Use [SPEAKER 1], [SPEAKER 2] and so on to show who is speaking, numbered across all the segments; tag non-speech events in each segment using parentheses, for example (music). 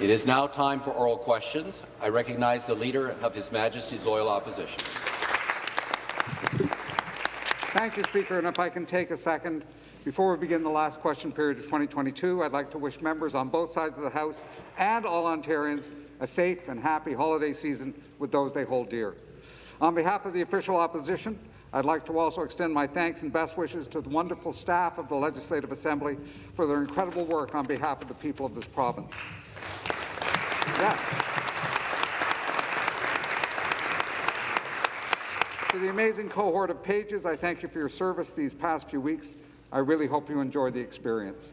[SPEAKER 1] It is now time for oral questions. I recognize the Leader of His Majesty's Loyal Opposition.
[SPEAKER 2] Thank you, Speaker. And if I can take a second, before we begin the last question period of 2022, I'd like to wish members on both sides of the House and all Ontarians a safe and happy holiday season with those they hold dear. On behalf of the official opposition, I'd like to also extend my thanks and best wishes to the wonderful staff of the Legislative Assembly for their incredible work on behalf of the people of this province. Yeah. To the amazing cohort of pages, I thank you for your service these past few weeks. I really hope you enjoyed the experience.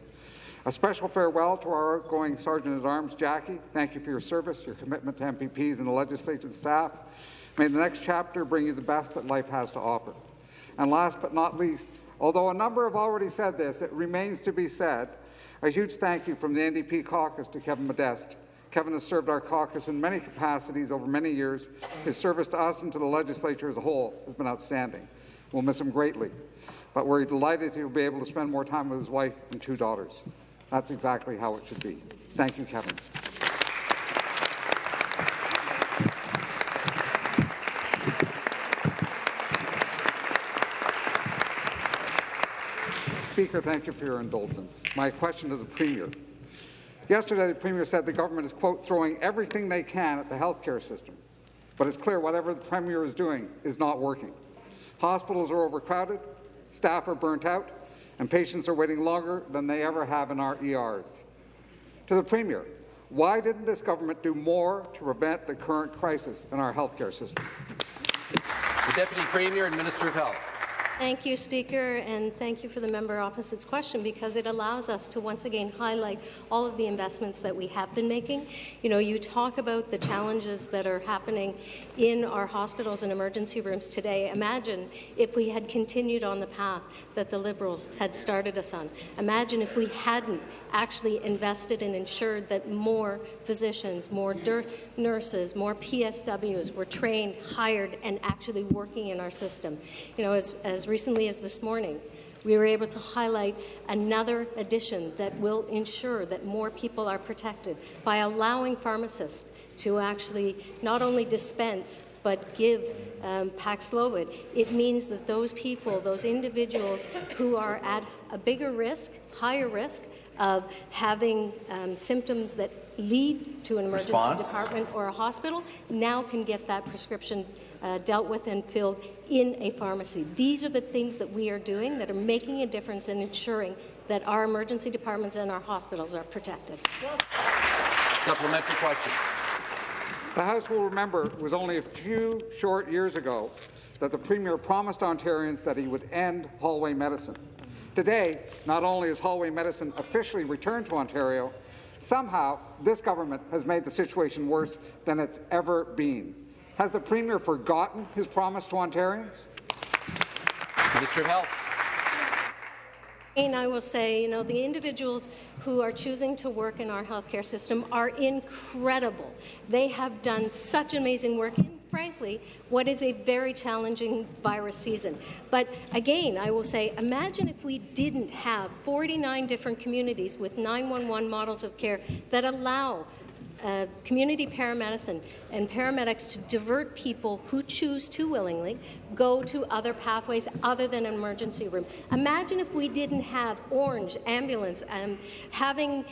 [SPEAKER 2] A special farewell to our outgoing Sergeant-at-Arms, Jackie. Thank you for your service, your commitment to MPPs and the legislative staff. May the next chapter bring you the best that life has to offer. And last but not least, although a number have already said this, it remains to be said, a huge thank you from the NDP caucus to Kevin Modeste. Kevin has served our caucus in many capacities over many years. His service to us and to the legislature as a whole has been outstanding. We'll miss him greatly, but we're delighted he'll be able to spend more time with his wife and two daughters. That's exactly how it should be. Thank you, Kevin. Speaker, thank you for your indulgence. My question to the Premier. Yesterday, the Premier said the government is, quote, throwing everything they can at the healthcare system. But it's clear whatever the Premier is doing is not working. Hospitals are overcrowded, staff are burnt out, and patients are waiting longer than they ever have in our ERs. To the Premier, why didn't this government do more to prevent the current crisis in our healthcare system?
[SPEAKER 1] The Deputy Premier and Minister of Health.
[SPEAKER 3] Thank you, Speaker, and thank you for the member opposite's question because it allows us to once again highlight all of the investments that we have been making. You know, you talk about the challenges that are happening in our hospitals and emergency rooms today. Imagine if we had continued on the path that the Liberals had started us on. Imagine if we hadn't actually invested and ensured that more physicians, more nurses, more PSWs were trained, hired, and actually working in our system. You know, as, as recently as this morning, we were able to highlight another addition that will ensure that more people are protected by allowing pharmacists to actually not only dispense but give um, Paxlovid. It means that those people, those individuals who are at a bigger risk, higher risk, of having um, symptoms that lead to an emergency Response. department or a hospital now can get that prescription uh, dealt with and filled in a pharmacy. These are the things that we are doing that are making a difference in ensuring that our emergency departments and our hospitals are protected.
[SPEAKER 1] Supplementary question.
[SPEAKER 2] The House will remember it was only a few short years ago that the Premier promised Ontarians that he would end hallway medicine. Today, not only is hallway medicine officially returned to Ontario, somehow this government has made the situation worse than it's ever been. Has the Premier forgotten his promise to Ontarians?
[SPEAKER 1] Minister of Health.
[SPEAKER 3] And I will say, you know, the individuals who are choosing to work in our healthcare system are incredible. They have done such amazing work frankly, what is a very challenging virus season. But again, I will say, imagine if we didn't have 49 different communities with 911 models of care that allow uh, community paramedicine and paramedics to divert people who choose to willingly go to other pathways other than an emergency room. Imagine if we didn't have Ornge ambulance um, having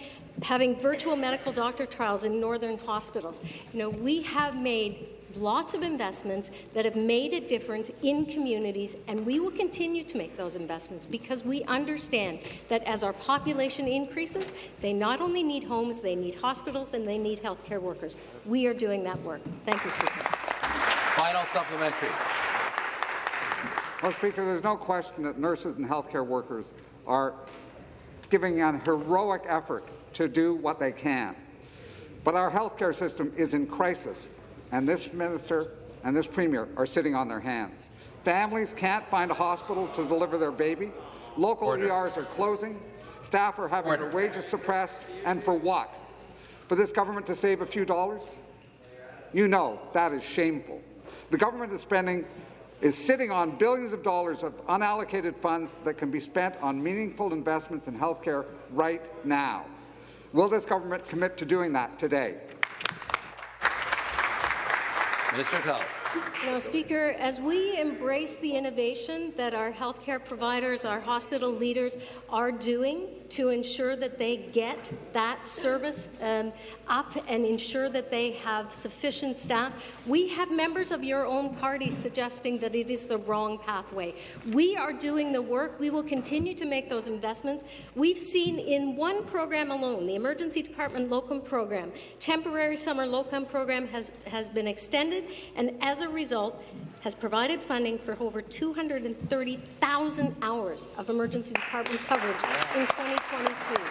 [SPEAKER 3] having virtual medical doctor trials in northern hospitals. You know, we have made lots of investments that have made a difference in communities, and we will continue to make those investments because we understand that as our population increases, they not only need homes, they need hospitals, and they need healthcare workers. We are doing that work. Thank you, Speaker.
[SPEAKER 1] Final supplementary.
[SPEAKER 2] Well, Speaker, there's no question that nurses and healthcare workers are giving an heroic effort to do what they can. But our healthcare system is in crisis, and this minister and this premier are sitting on their hands. Families can't find a hospital to deliver their baby. Local Order. ERs are closing. Staff are having Order. their wages suppressed. And for what? For this government to save a few dollars? You know that is shameful. The government is spending is sitting on billions of dollars of unallocated funds that can be spent on meaningful investments in healthcare right now. Will this government commit to doing that today?
[SPEAKER 1] Minister of
[SPEAKER 3] Know, Speaker, as we embrace the innovation that our healthcare providers, our hospital leaders are doing to ensure that they get that service um, up and ensure that they have sufficient staff, we have members of your own party suggesting that it is the wrong pathway. We are doing the work. We will continue to make those investments. We've seen in one program alone, the Emergency Department Locum Program, temporary summer locum program has, has been extended, and as a result, has provided funding for over 230,000 hours of emergency department coverage in 2022.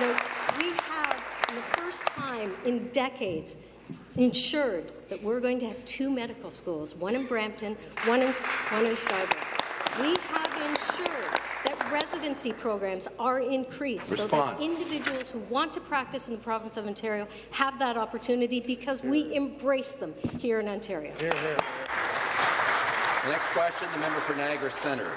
[SPEAKER 3] Now, we have, for the first time in decades, ensured that we're going to have two medical schools, one in Brampton, one in, one in Scarborough. We have ensured residency programs are increased
[SPEAKER 1] Response.
[SPEAKER 3] so that individuals who want to practice in the province of Ontario have that opportunity because we embrace them here in Ontario.
[SPEAKER 1] The next question, the member for Niagara Centre.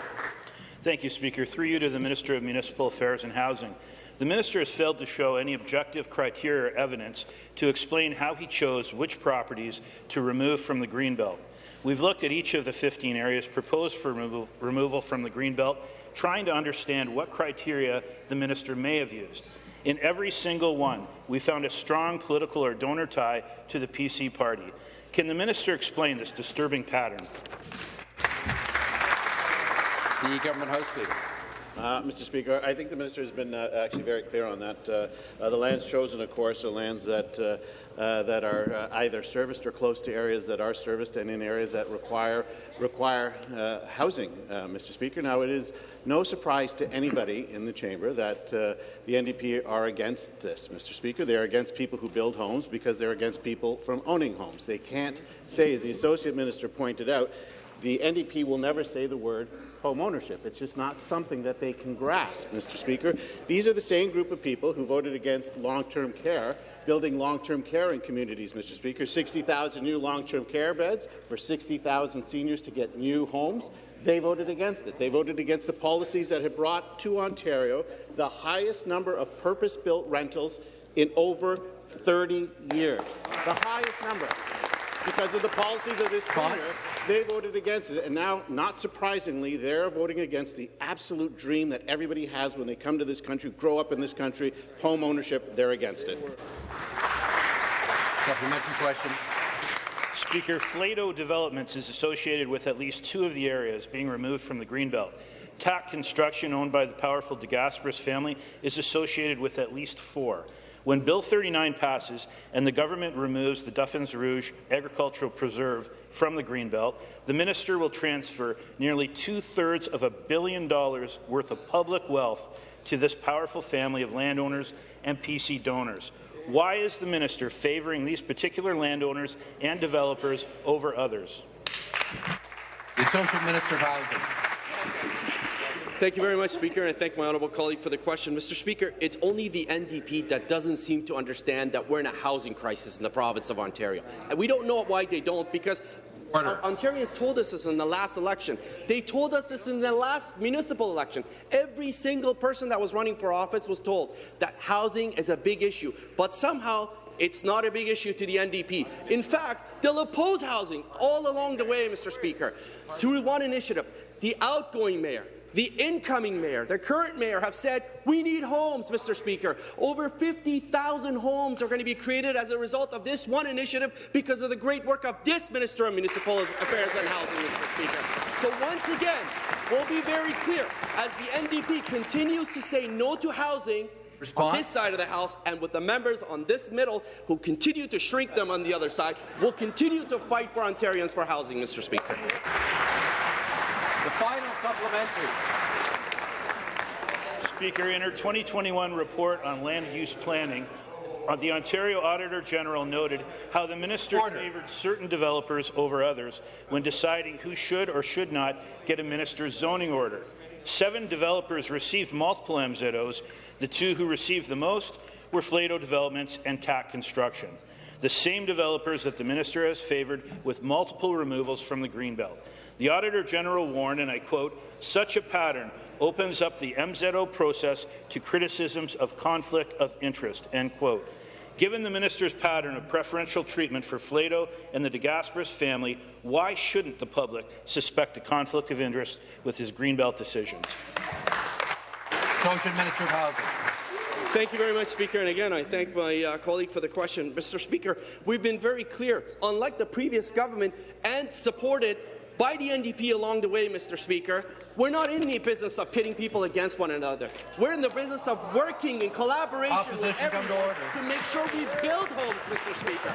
[SPEAKER 4] Thank you, Speaker. Through you to the Minister of Municipal Affairs and Housing. The minister has failed to show any objective criteria or evidence to explain how he chose which properties to remove from the Greenbelt. We've looked at each of the 15 areas proposed for removal, removal from the Greenbelt, trying to understand what criteria the minister may have used. In every single one, we found a strong political or donor tie to the PC party. Can the minister explain this disturbing pattern?
[SPEAKER 1] The government House Leader.
[SPEAKER 5] Uh, Mr. Speaker, I think the minister has been uh, actually very clear on that. Uh, uh the lands chosen, of course, are lands that uh, uh, that are either serviced or close to areas that are serviced, and in areas that require require housing. Mr. Speaker, now it is no surprise to anybody in the chamber that the NDP are against this. Mr. Speaker, they are against people who build homes because they're against people from owning homes. They can't say, as the associate minister pointed out, the NDP will never say the word home ownership. It's just not something that they can grasp, Mr. Speaker. These are the same group of people who voted against long-term care, building long-term care in communities, Mr. Speaker. 60,000 new long-term care beds for 60,000 seniors to get new homes. They voted against it. They voted against the policies that had brought to Ontario the highest number of purpose-built rentals in over 30 years. The highest number because of the policies of this premier. They voted against it, and now, not surprisingly, they're voting against the absolute dream that everybody has when they come to this country, grow up in this country, home ownership. They're against it.
[SPEAKER 1] Supplementary question.
[SPEAKER 4] Speaker, Flato Developments is associated with at least two of the areas being removed from the Greenbelt. TAC Construction, owned by the powerful DeGasperis family, is associated with at least four. When Bill 39 passes and the government removes the Duffins Rouge Agricultural Preserve from the Greenbelt, the minister will transfer nearly two-thirds of a billion dollars worth of public wealth to this powerful family of landowners and PC donors. Why is the minister favouring these particular landowners and developers over others?
[SPEAKER 1] The Associate Minister of Housing.
[SPEAKER 6] Thank you very much, Speaker, and I thank my honourable colleague for the question. Mr. Speaker, it's only the NDP that doesn't seem to understand that we're in a housing crisis in the province of Ontario. And we don't know why they don't, because Order. Ontarians told us this in the last election. They told us this in the last municipal election. Every single person that was running for office was told that housing is a big issue, but somehow it's not a big issue to the NDP. In fact, they'll oppose housing all along the way, Mr. Speaker, through one initiative. The outgoing mayor, the incoming mayor, the current mayor have said, we need homes, Mr. Speaker. Over 50,000 homes are going to be created as a result of this one initiative because of the great work of this Minister of Municipal Affairs and Housing, Mr. Speaker. So once again, we'll be very clear, as the NDP continues to say no to housing, Response? on this side of the House and with the members on this middle who continue to shrink them on the other side, we'll continue to fight for Ontarians for housing, Mr. Speaker.
[SPEAKER 1] The final supplementary.
[SPEAKER 4] Speaker, in her 2021 report on land use planning, uh, the Ontario Auditor General noted how the minister Order. favoured certain developers over others when deciding who should or should not get a minister's zoning order. Seven developers received multiple MZOs. The two who received the most were Flato Developments and TAC Construction, the same developers that the minister has favoured with multiple removals from the Greenbelt. The Auditor General warned, and I quote, such a pattern opens up the MZO process to criticisms of conflict of interest." End quote. Given the minister's pattern of preferential treatment for Flato and the DeGasperis family, why shouldn't the public suspect a conflict of interest with his Greenbelt decisions?
[SPEAKER 1] Associate Minister of Housing.
[SPEAKER 6] Thank you very much, Speaker. And again, I thank my uh, colleague for the question. Mr. Speaker, we've been very clear, unlike the previous government, and supported by the NDP along the way, Mr. Speaker. We're not in the business of pitting people against one another. We're in the business of working in collaboration
[SPEAKER 1] Opposition
[SPEAKER 6] with
[SPEAKER 1] come to
[SPEAKER 6] everyone to make sure we build homes, Mr. Speaker.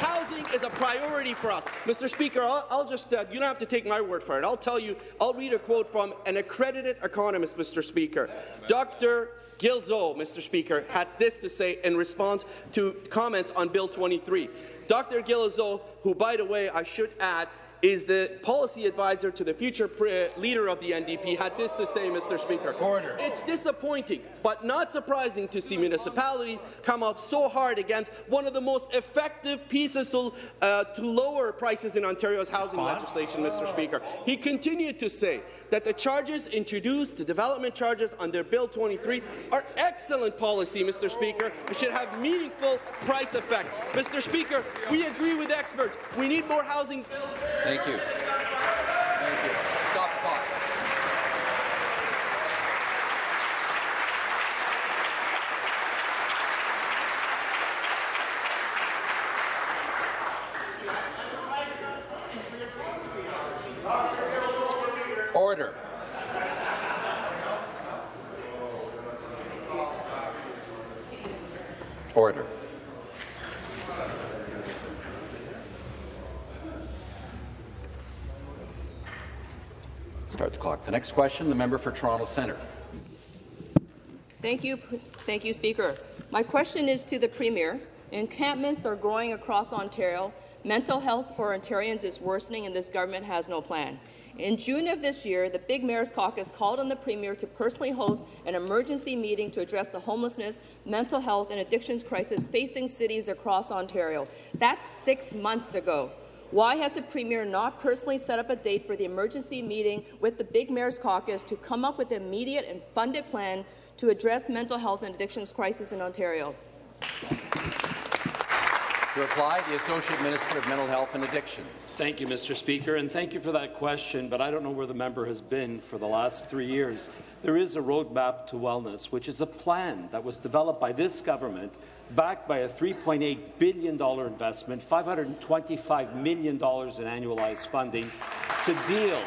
[SPEAKER 6] Housing is a priority for us. Mr. Speaker, I'll, I'll just, uh, you don't have to take my word for it. I'll tell you, I'll read a quote from an accredited economist, Mr. Speaker. Dr. Gilzo, Mr. Speaker, had this to say in response to comments on Bill 23. Dr. Gilzo, who, by the way, I should add, is the policy advisor to the future leader of the NDP, had this to say, Mr. Speaker.
[SPEAKER 1] Order.
[SPEAKER 6] It's disappointing, but not surprising to see municipalities come out so hard against one of the most effective pieces to, uh, to lower prices in Ontario's housing
[SPEAKER 1] Response.
[SPEAKER 6] legislation, Mr. Speaker. He continued to say that the charges introduced, the development charges under Bill 23, are excellent policy, Mr. Speaker. It should have meaningful price effect. Mr. Speaker, we agree with experts. We need more housing.
[SPEAKER 1] Thank you. Thank you. Stop the clock. Order. Order. Start the next question, the member for Toronto Centre.
[SPEAKER 7] Thank you, thank you, Speaker. My question is to the Premier. Encampments are growing across Ontario. Mental health for Ontarians is worsening, and this government has no plan. In June of this year, the Big Mayor's Caucus called on the Premier to personally host an emergency meeting to address the homelessness, mental health, and addictions crisis facing cities across Ontario. That's six months ago. Why has the Premier not personally set up a date for the emergency meeting with the Big Mayor's Caucus to come up with an immediate and funded plan to address mental health and addictions crisis in Ontario?
[SPEAKER 1] Reply, the Associate Minister of Mental Health and Addictions.
[SPEAKER 8] Thank you, Mr. Speaker, and thank you for that question, but I don't know where the member has been for the last three years. There is a roadmap to wellness, which is a plan that was developed by this government, backed by a $3.8 billion investment, $525 million in annualized funding, to deal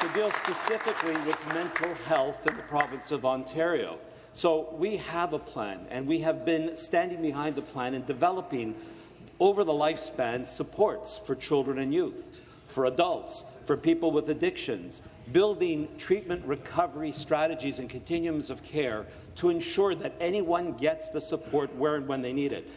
[SPEAKER 8] to deal specifically with mental health in the province of Ontario. So we have a plan, and we have been standing behind the plan and developing over the lifespan supports for children and youth, for adults, for people with addictions, building treatment recovery strategies and continuums of care to ensure that anyone gets the support where and when they need it.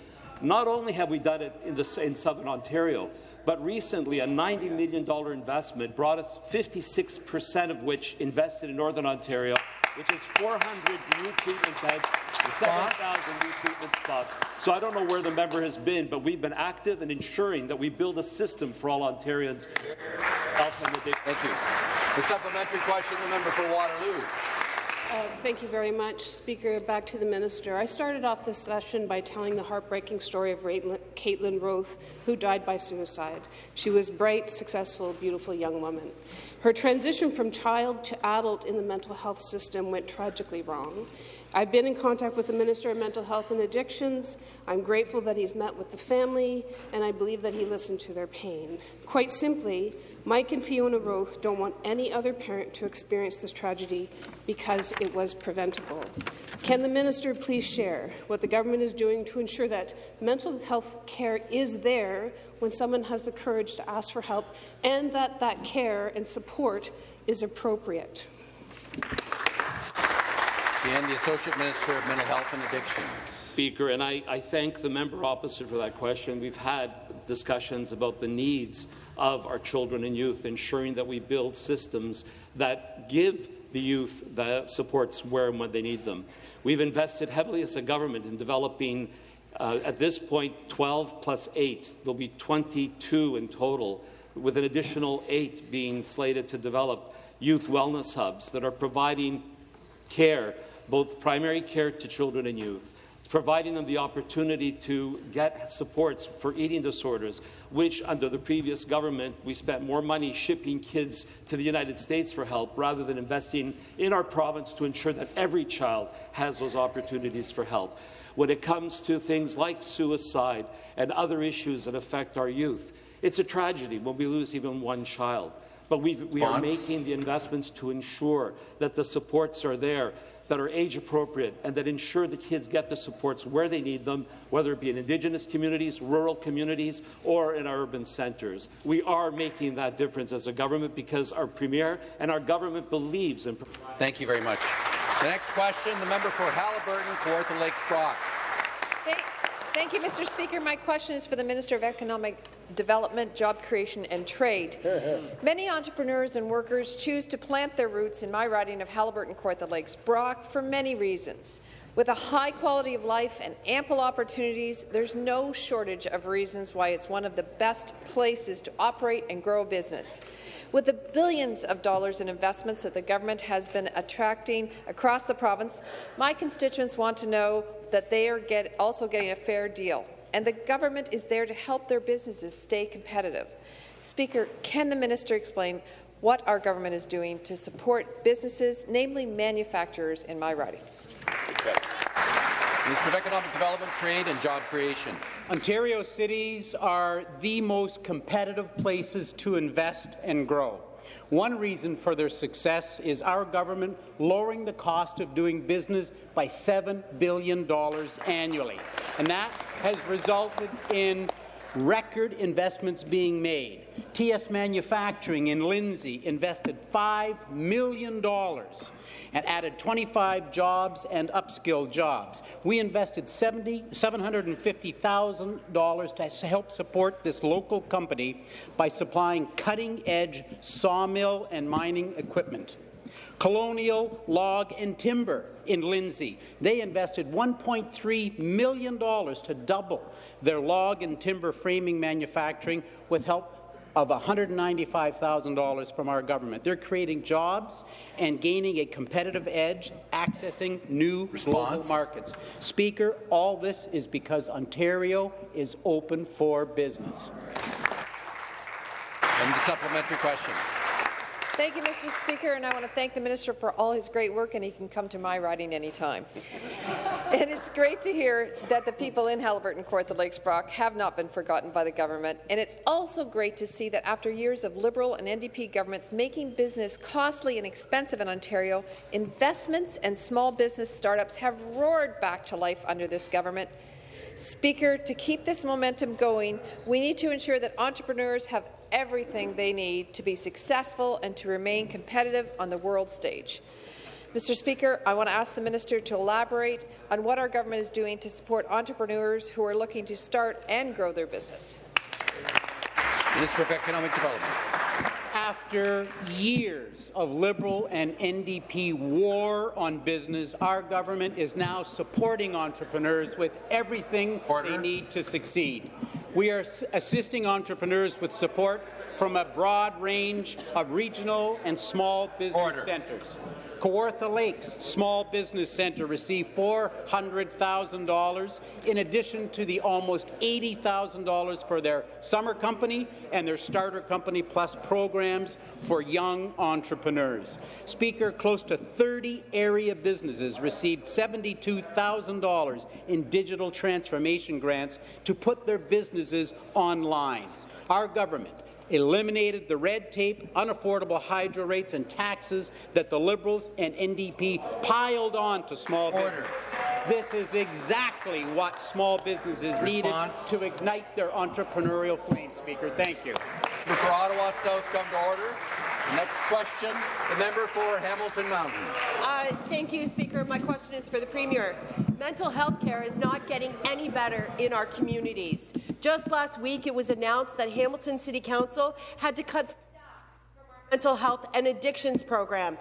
[SPEAKER 8] Not only have we done it in, the, in southern Ontario, but recently a $90 million investment brought us 56% of which invested in northern Ontario, which is 400 new treatment beds, 7,000 new treatment spots. So I don't know where the member has been, but we've been active in ensuring that we build a system for all Ontarians. Health and addiction.
[SPEAKER 1] Thank you. The supplementary question, the member for Waterloo.
[SPEAKER 9] Uh, Thank you very much, Speaker. Back to the minister. I started off this session by telling the heartbreaking story of Caitlin Roth, who died by suicide. She was bright, successful, beautiful young woman. Her transition from child to adult in the mental health system went tragically wrong. I've been in contact with the Minister of Mental Health and Addictions. I'm grateful that he's met with the family, and I believe that he listened to their pain. Quite simply, Mike and Fiona Roth don't want any other parent to experience this tragedy because it was preventable. Can the minister please share what the government is doing to ensure that mental health care is there when someone has the courage to ask for help and that that care and support is appropriate?
[SPEAKER 1] And the Associate Minister of Mental Health and Addictions.
[SPEAKER 8] Speaker, and I, I, thank the member opposite for that question. We've had discussions about the needs of our children and youth, ensuring that we build systems that give the youth the supports where and when they need them. We've invested heavily as a government in developing, uh, at this point, 12 plus 8. There'll be 22 in total, with an additional 8 being slated to develop youth wellness hubs that are providing care, both primary care to children and youth, providing them the opportunity to get supports for eating disorders, which under the previous government we spent more money shipping kids to the United States for help rather than investing in our province to ensure that every child has those opportunities for help. When it comes to things like suicide and other issues that affect our youth, it's a tragedy when we lose even one child. But we we are making the investments to ensure that the supports are there that are age appropriate and that ensure the kids get the supports where they need them, whether it be in Indigenous communities, rural communities, or in our urban centres. We are making that difference as a government because our Premier and our government believes in.
[SPEAKER 1] Thank you very much. The next question, the member for Haliburton, Kawartha Lakes Brock.
[SPEAKER 10] Thank, thank you, Mr. Speaker. My question is for the Minister of Economic Development, Job Creation and Trade. (laughs) Many entrepreneurs and workers choose to plant their roots in my riding of Haliburton, Kawartha Lakes, Brock for many reasons. With a high quality of life and ample opportunities, there's no shortage of reasons why it's one of the best places to operate and grow a business. With the billions of dollars in investments that the government has been attracting across the province, my constituents want to know that they are get, also getting a fair deal, and the government is there to help their businesses stay competitive. Speaker, can the minister explain what our government is doing to support businesses, namely manufacturers, in my riding?
[SPEAKER 1] Minister of Economic Development, Trade and Job Creation.
[SPEAKER 11] Ontario cities are the most competitive places to invest and grow. One reason for their success is our government lowering the cost of doing business by $7 billion annually. And that has resulted in record investments being made. TS Manufacturing in Lindsay invested $5 million and added 25 jobs and upskilled jobs. We invested 70, $750,000 to help support this local company by supplying cutting-edge sawmill and mining equipment. Colonial Log and Timber in Lindsay. They invested $1.3 million to double their log and timber framing manufacturing with help of $195,000 from our government. They're creating jobs and gaining a competitive edge, accessing new
[SPEAKER 1] Response.
[SPEAKER 11] global markets. Speaker, all this is because Ontario is open for business.
[SPEAKER 1] And the supplementary question.
[SPEAKER 10] Thank you, Mr. Speaker, and I want to thank the minister for all his great work, and he can come to my riding anytime. and it's great to hear that the people in Haliburton, Kawartha Lakes, Brock have not been forgotten by the government, and it's also great to see that after years of Liberal and NDP governments making business costly and expensive in Ontario, investments and small business startups have roared back to life under this government. Speaker, to keep this momentum going, we need to ensure that entrepreneurs have everything they need to be successful and to remain competitive on the world stage. Mr. Speaker, I want to ask the minister to elaborate on what our government is doing to support entrepreneurs who are looking to start and grow their business.
[SPEAKER 1] Minister of Economic Development.
[SPEAKER 11] After years of Liberal and NDP war on business, our government is now supporting entrepreneurs with everything
[SPEAKER 1] Order.
[SPEAKER 11] they need to succeed. We are assisting entrepreneurs with support from a broad range of regional and small business
[SPEAKER 1] Order.
[SPEAKER 11] centres. Kawartha Lakes Small Business Centre received $400,000 in addition to the almost $80,000 for their summer company and their starter company plus programs for young entrepreneurs. Speaker, close to 30 area businesses received $72,000 in digital transformation grants to put their businesses online. Our government eliminated the red tape, unaffordable hydro rates and taxes that the Liberals and NDP piled on to small
[SPEAKER 1] Order.
[SPEAKER 11] business. This is exactly what small businesses needed to ignite their entrepreneurial flame, Speaker. Thank you.
[SPEAKER 1] For Ottawa South come to order. Next question, the member for Hamilton Mountain.
[SPEAKER 12] Uh, thank you, Speaker. My question is for the Premier. Mental health care is not getting any better in our communities. Just last week, it was announced that Hamilton City Council had to cut staff from our mental health and addictions program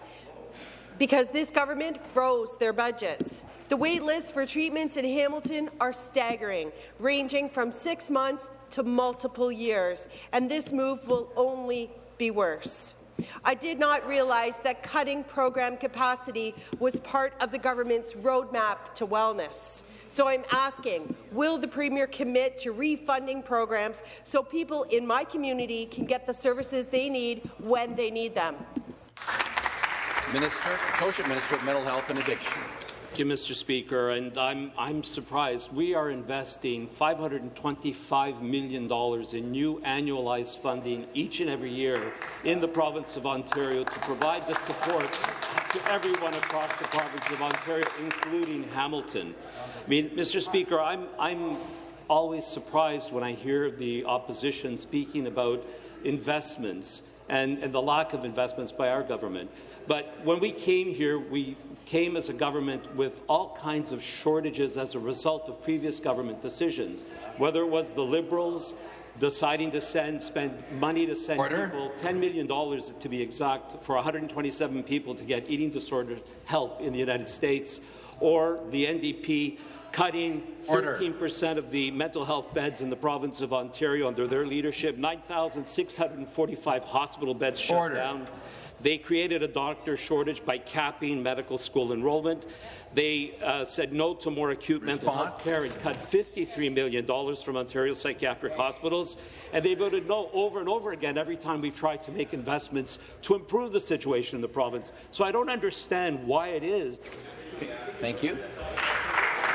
[SPEAKER 12] because this government froze their budgets. The wait lists for treatments in Hamilton are staggering, ranging from six months to multiple years, and this move will only be worse. I did not realize that cutting program capacity was part of the government's roadmap to wellness. So I'm asking, will the Premier commit to refunding programs so people in my community can get the services they need when they need them?
[SPEAKER 1] Minister, Associate Minister of Mental Health and Addiction.
[SPEAKER 8] Thank you, Mr. Speaker, and I'm, I'm surprised. We are investing $525 million in new annualized funding each and every year in the province of Ontario to provide the support to everyone across the province of Ontario, including Hamilton. I mean, Mr. Speaker, I'm, I'm always surprised when I hear the opposition speaking about investments and, and the lack of investments by our government. But when we came here, we came as a government with all kinds of shortages as a result of previous government decisions, whether it was the Liberals deciding to send, spend money to send Order. people $10 million to be exact for 127 people to get eating disorder help in the United States, or the NDP cutting 13% of the mental health beds in the province of Ontario under their leadership, 9,645 hospital beds shut Order. down. They created a doctor shortage by capping medical school enrollment. They uh, said no to more acute Response. mental health care and cut $53 million from Ontario psychiatric hospitals. And they voted no over and over again every time we've tried to make investments to improve the situation in the province. So I don't understand why it is.
[SPEAKER 1] Thank you.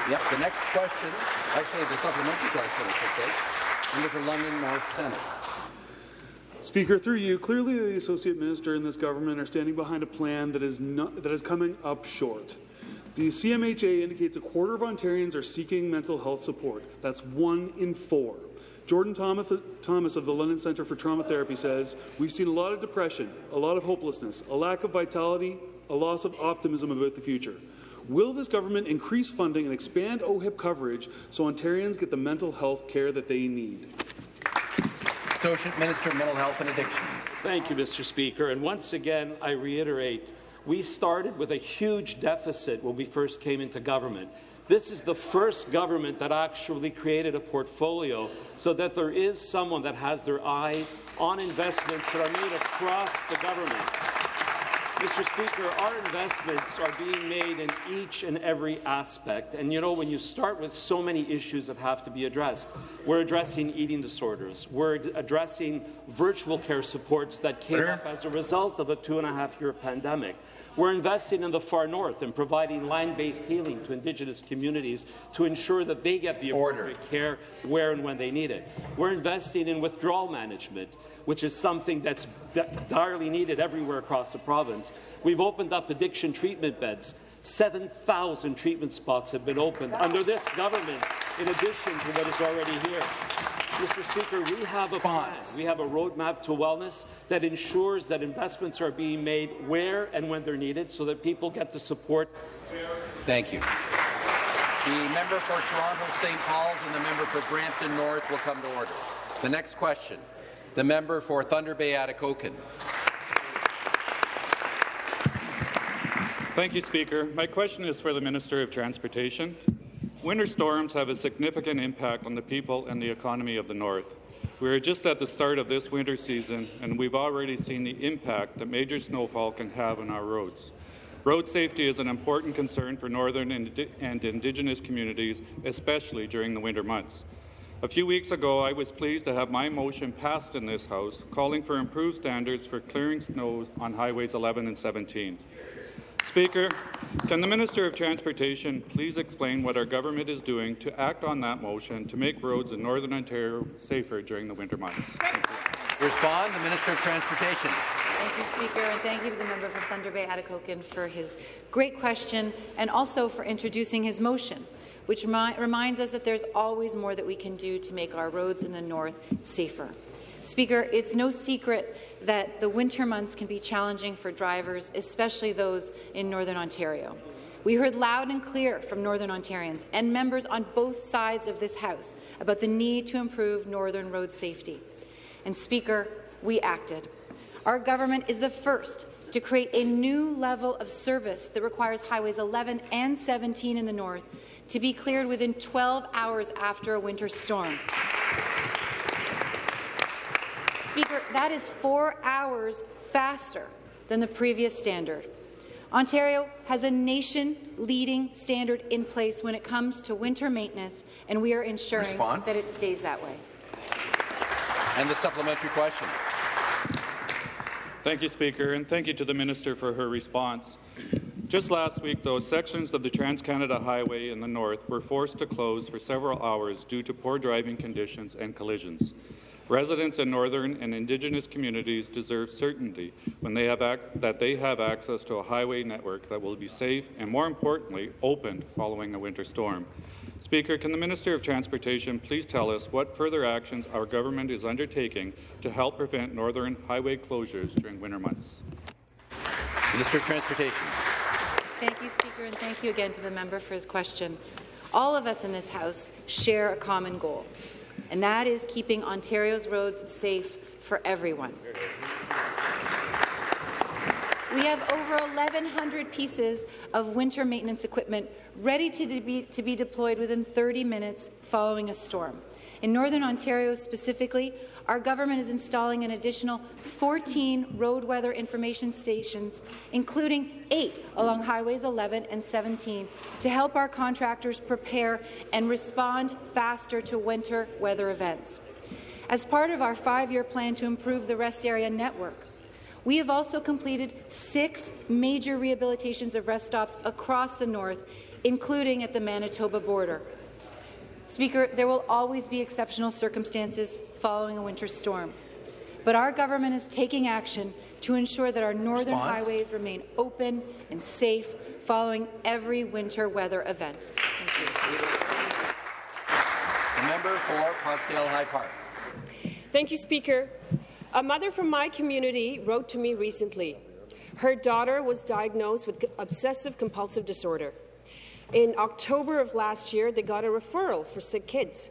[SPEAKER 1] Yep, the next question, actually the supplementary question, I should say, member for London North Centre.
[SPEAKER 13] Speaker, through you, clearly the Associate Minister and this government are standing behind a plan that is, not, that is coming up short. The CMHA indicates a quarter of Ontarians are seeking mental health support. That's one in four. Jordan Thomas of the London Centre for Trauma Therapy says, We've seen a lot of depression, a lot of hopelessness, a lack of vitality, a loss of optimism about the future. Will this government increase funding and expand OHIP coverage so Ontarians get the mental health care that they need?
[SPEAKER 1] Associate Minister of Mental Health and Addiction.
[SPEAKER 8] Thank you, Mr. Speaker. And once again, I reiterate, we started with a huge deficit when we first came into government. This is the first government that actually created a portfolio so that there is someone that has their eye on investments that are made across the government. Mr. Speaker, our investments are being made in each and every aspect. And you know, when you start with so many issues that have to be addressed, we're addressing eating disorders, we're addressing virtual care supports that came up as a result of a two and a half year pandemic. We're investing in the far north and providing land-based healing to Indigenous communities to ensure that they get the appropriate care where and when they need it. We're investing in withdrawal management which is something that's direly needed everywhere across the province. We've opened up addiction treatment beds. 7,000 treatment spots have been opened under this government, in addition to what is already here. Mr. Speaker, we have a plan. We have a roadmap to wellness that ensures that investments are being made where and when they're needed so that people get the support.
[SPEAKER 1] Thank you. The member for Toronto St. Paul's and the member for Brampton North will come to order. The next question. The member for Thunder Bay Atikokan.
[SPEAKER 14] Thank you, Speaker. My question is for the Minister of Transportation. Winter storms have a significant impact on the people and the economy of the North. We are just at the start of this winter season, and we've already seen the impact that major snowfall can have on our roads. Road safety is an important concern for Northern and Indigenous communities, especially during the winter months. A few weeks ago, I was pleased to have my motion passed in this House calling for improved standards for clearing snow on Highways 11 and 17. Speaker, can the Minister of Transportation please explain what our government is doing to act on that motion to make roads in Northern Ontario safer during the winter months?
[SPEAKER 1] Respond, the Minister of Transportation.
[SPEAKER 15] Thank you, Speaker, and thank you to the member from Thunder Bay Atikokan for his great question and also for introducing his motion which remi reminds us that there's always more that we can do to make our roads in the north safer. Speaker, it's no secret that the winter months can be challenging for drivers, especially those in Northern Ontario. We heard loud and clear from Northern Ontarians and members on both sides of this House about the need to improve Northern road safety. And Speaker, we acted. Our government is the first to create a new level of service that requires Highways 11 and 17 in the north to be cleared within 12 hours after a winter storm. Speaker, that is four hours faster than the previous standard. Ontario has a nation-leading standard in place when it comes to winter maintenance, and we are ensuring
[SPEAKER 1] Response?
[SPEAKER 15] that it stays that way.
[SPEAKER 1] And the supplementary question.
[SPEAKER 14] Thank you, Speaker, and thank you to the Minister for her response. Just last week, though, sections of the Trans-Canada Highway in the north were forced to close for several hours due to poor driving conditions and collisions. Residents in northern and Indigenous communities deserve certainty when they have that they have access to a highway network that will be safe and, more importantly, opened following a winter storm. Speaker, can the Minister of Transportation please tell us what further actions our government is undertaking to help prevent northern highway closures during winter months?
[SPEAKER 1] Minister of Transportation.
[SPEAKER 15] Thank you, Speaker, and thank you again to the member for his question. All of us in this House share a common goal, and that is keeping Ontario's roads safe for everyone. We have over 1,100 pieces of winter maintenance equipment ready to be, to be deployed within 30 minutes following a storm. In Northern Ontario specifically, our government is installing an additional 14 road weather information stations, including eight along Highways 11 and 17, to help our contractors prepare and respond faster to winter weather events. As part of our five-year plan to improve the rest area network, we have also completed six major rehabilitations of rest stops across the north, including at the Manitoba border. Speaker, there will always be exceptional circumstances following a winter storm, but our government is taking action to ensure that our northern
[SPEAKER 1] Response.
[SPEAKER 15] highways remain open and safe following every winter weather event. Thank you.
[SPEAKER 1] The member for Parkdale High Park.
[SPEAKER 16] Thank you, Speaker. A mother from my community wrote to me recently. Her daughter was diagnosed with obsessive compulsive disorder. In October of last year, they got a referral for sick kids.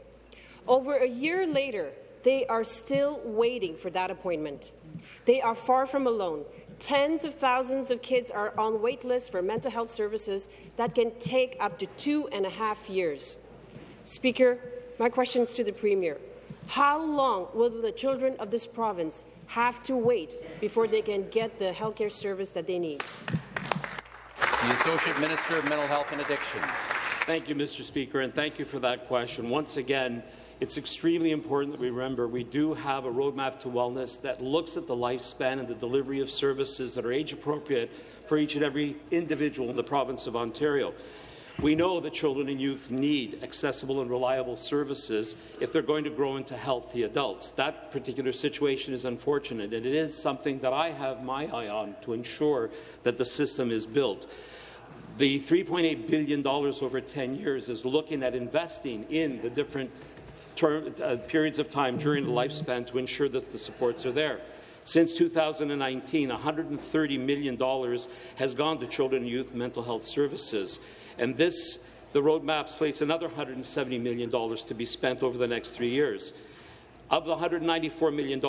[SPEAKER 16] Over a year later, they are still waiting for that appointment. They are far from alone. Tens of thousands of kids are on wait lists for mental health services that can take up to two and a half years. Speaker, my question is to the Premier. How long will the children of this province have to wait before they can get the healthcare service that they need?
[SPEAKER 1] The Associate Minister of Mental Health and Addictions.
[SPEAKER 8] Thank you, Mr. Speaker, and thank you for that question. Once again, it's extremely important that we remember we do have a roadmap to wellness that looks at the lifespan and the delivery of services that are age-appropriate for each and every individual in the province of Ontario. We know that children and youth need accessible and reliable services if they're going to grow into healthy adults. That particular situation is unfortunate, and it is something that I have my eye on to ensure that the system is built. The $3.8 billion over 10 years is looking at investing in the different term, uh, periods of time during the lifespan to ensure that the supports are there. Since 2019, $130 million has gone to children and youth mental health services. And this, the roadmap slates another $170 million to be spent over the next three years. Of the $194 million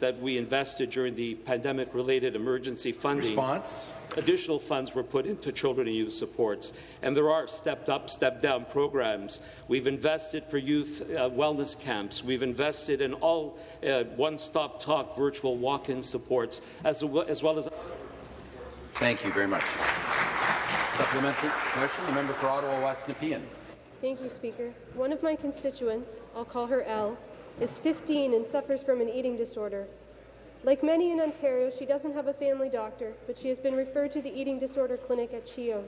[SPEAKER 8] that we invested during the pandemic-related emergency funding,
[SPEAKER 1] Response?
[SPEAKER 8] additional funds were put into children and youth supports. And there are stepped-up, stepped-down programs. We've invested for youth uh, wellness camps. We've invested in all uh, one-stop talk virtual walk-in supports, as, well, as well as...
[SPEAKER 1] Thank you very much. Supplementary question, the member for Ottawa West Nepean.
[SPEAKER 17] Thank you, Speaker. One of my constituents, I'll call her Elle, is 15 and suffers from an eating disorder. Like many in Ontario, she doesn't have a family doctor, but she has been referred to the eating disorder clinic at CHEO.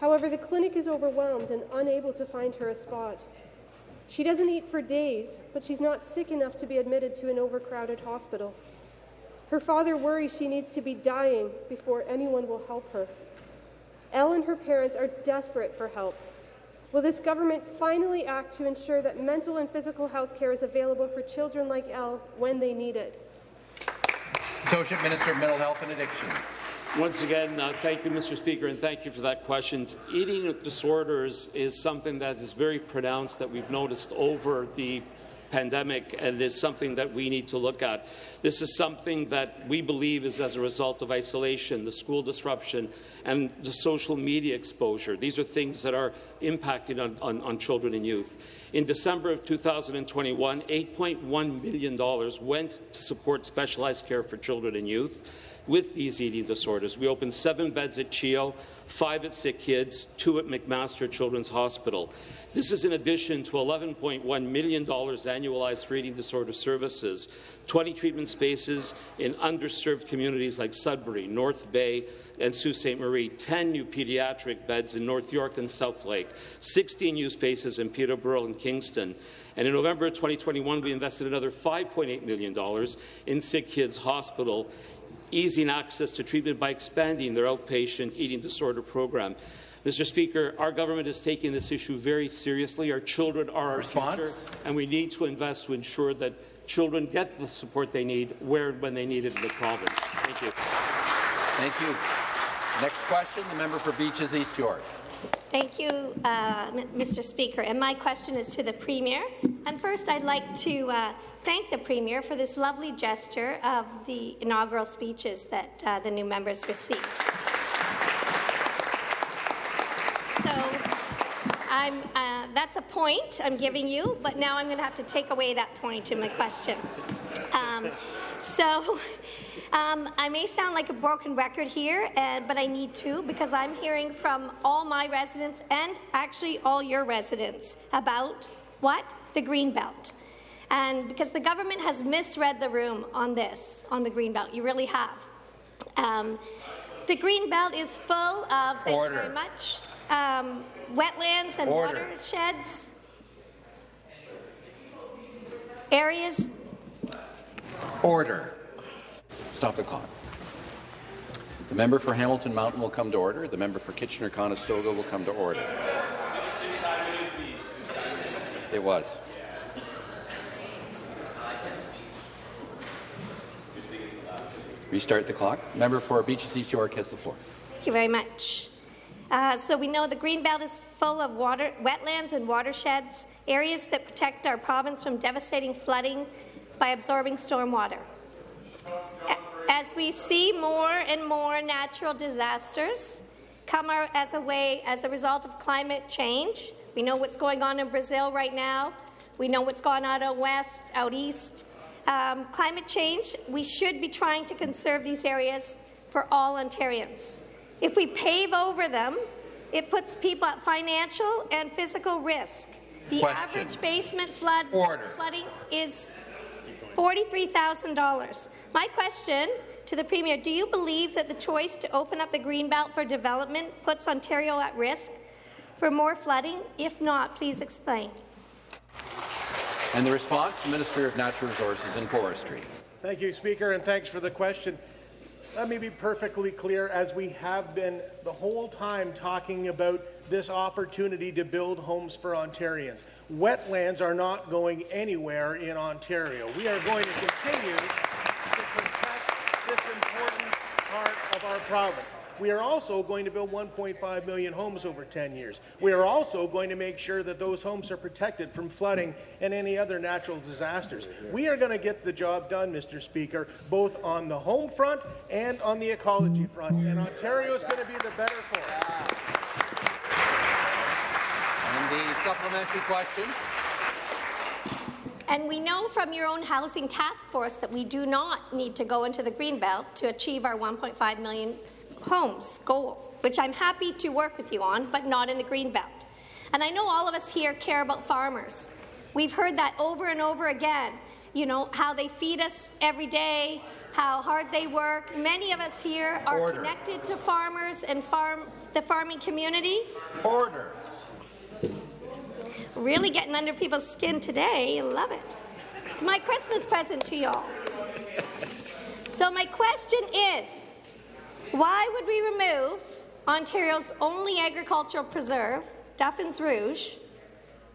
[SPEAKER 17] However, the clinic is overwhelmed and unable to find her a spot. She doesn't eat for days, but she's not sick enough to be admitted to an overcrowded hospital. Her father worries she needs to be dying before anyone will help her. Elle and her parents are desperate for help. Will this government finally act to ensure that mental and physical health care is available for children like Elle when they need it?
[SPEAKER 1] Associate Minister of Mental Health and Addiction.
[SPEAKER 8] Once again, uh, thank you, Mr. Speaker, and thank you for that question. Eating disorders is something that is very pronounced that we've noticed over the pandemic, and is something that we need to look at. This is something that we believe is as a result of isolation, the school disruption, and the social media exposure. These are things that are impacting on, on, on children and youth. In December of 2021, $8.1 million went to support specialized care for children and youth with these eating disorders. We opened seven beds at CHEO, five at Sick Kids, two at McMaster Children's Hospital. This is in addition to $11.1 million annualized for eating disorder services, 20 treatment spaces in underserved communities like Sudbury, North Bay, and Sault Ste. Marie, 10 new pediatric beds in North York and Southlake, 16 new spaces in Peterborough and Kingston. And in November 2021, we invested another $5.8 million in Sick Kids Hospital easing access to treatment by expanding their outpatient eating disorder program. Mr. Speaker, our government is taking this issue very seriously. Our children are our
[SPEAKER 1] Response?
[SPEAKER 8] future, and we need to invest to ensure that children get the support they need where and when they need it in the province. Thank you.
[SPEAKER 1] Thank you. Next question, the member for Beaches East York.
[SPEAKER 18] Thank you, uh, Mr. Speaker. And my question is to the Premier. And first, I'd like to uh, thank the Premier for this lovely gesture of the inaugural speeches that uh, the new members received. So I'm, uh, that's a point I'm giving you, but now I'm going to have to take away that point in my question. Um, so um, I may sound like a broken record here, and, but I need to because I'm hearing from all my residents and actually all your residents about what? The green belt. And because the government has misread the room on this, on the green belt, you really have. Um, the Greenbelt is full of, thank
[SPEAKER 1] Order.
[SPEAKER 18] you very much, um, wetlands and
[SPEAKER 1] Order.
[SPEAKER 18] watersheds, areas
[SPEAKER 1] Order. Stop the clock. The member for Hamilton Mountain will come to order. The member for Kitchener-Conestoga will come to order. It was. Restart the clock. Member for Beaches East York has the floor.
[SPEAKER 18] Thank you very much. Uh, so we know the Greenbelt is full of water, wetlands and watersheds, areas that protect our province from devastating flooding by absorbing stormwater. As we see more and more natural disasters come our, as a way as a result of climate change, we know what's going on in Brazil right now. We know what's going on out west, out east. Um, climate change, we should be trying to conserve these areas for all Ontarians. If we pave over them, it puts people at financial and physical risk. The
[SPEAKER 1] Question.
[SPEAKER 18] average basement flood
[SPEAKER 1] Order.
[SPEAKER 18] flooding is $43,000. My question to the Premier, do you believe that the choice to open up the Greenbelt for development puts Ontario at risk for more flooding? If not, please explain.
[SPEAKER 1] And the response, the Minister of Natural Resources and Forestry.
[SPEAKER 19] Thank you, Speaker, and thanks for the question. Let me be perfectly clear, as we have been the whole time talking about this opportunity to build homes for Ontarians. Wetlands are not going anywhere in Ontario. We are going to continue to protect this important part of our province. We are also going to build 1.5 million homes over 10 years. We are also going to make sure that those homes are protected from flooding and any other natural disasters. We are going to get the job done, Mr. Speaker, both on the home front and on the ecology front, and Ontario is going to be the better for it.
[SPEAKER 1] And the supplementary question.
[SPEAKER 18] And we know from your own housing task force that we do not need to go into the Greenbelt to achieve our 1.5 million homes goals, which I'm happy to work with you on, but not in the Greenbelt. And I know all of us here care about farmers. We've heard that over and over again, you know, how they feed us every day, how hard they work. Many of us here are
[SPEAKER 1] Order.
[SPEAKER 18] connected to farmers and farm the farming community.
[SPEAKER 1] Order.
[SPEAKER 18] Really getting under people's skin today. Love it. It's my Christmas present to y'all. So my question is, why would we remove Ontario's only agricultural preserve, Duffins Rouge?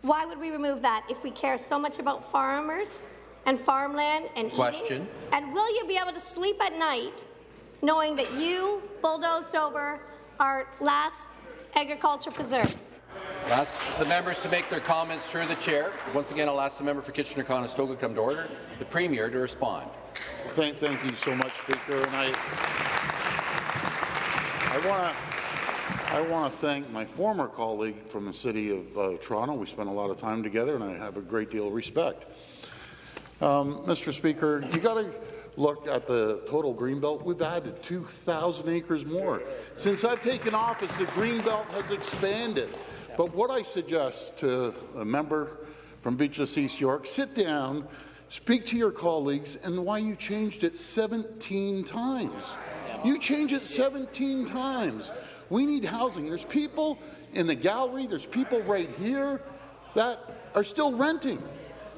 [SPEAKER 18] Why would we remove that if we care so much about farmers and farmland and eating?
[SPEAKER 1] Question.
[SPEAKER 18] And will you be able to sleep at night knowing that you bulldozed over our last agriculture preserve?
[SPEAKER 1] Ask the members to make their comments through the chair. Once again, I'll ask the member for Kitchener-Conestoga come to order, the Premier to respond.
[SPEAKER 20] Thank, thank you so much, Speaker. And I, I want to I want to thank my former colleague from the City of uh, Toronto. We spent a lot of time together, and I have a great deal of respect. Um, Mr. Speaker, you got to look at the total Greenbelt. We've added 2,000 acres more. Since I've taken office, the Greenbelt has expanded. But what I suggest to a member from Beaches East York, sit down, speak to your colleagues, and why you changed it 17 times. You change it 17 times. We need housing. There's people in the gallery, there's people right here that are still renting.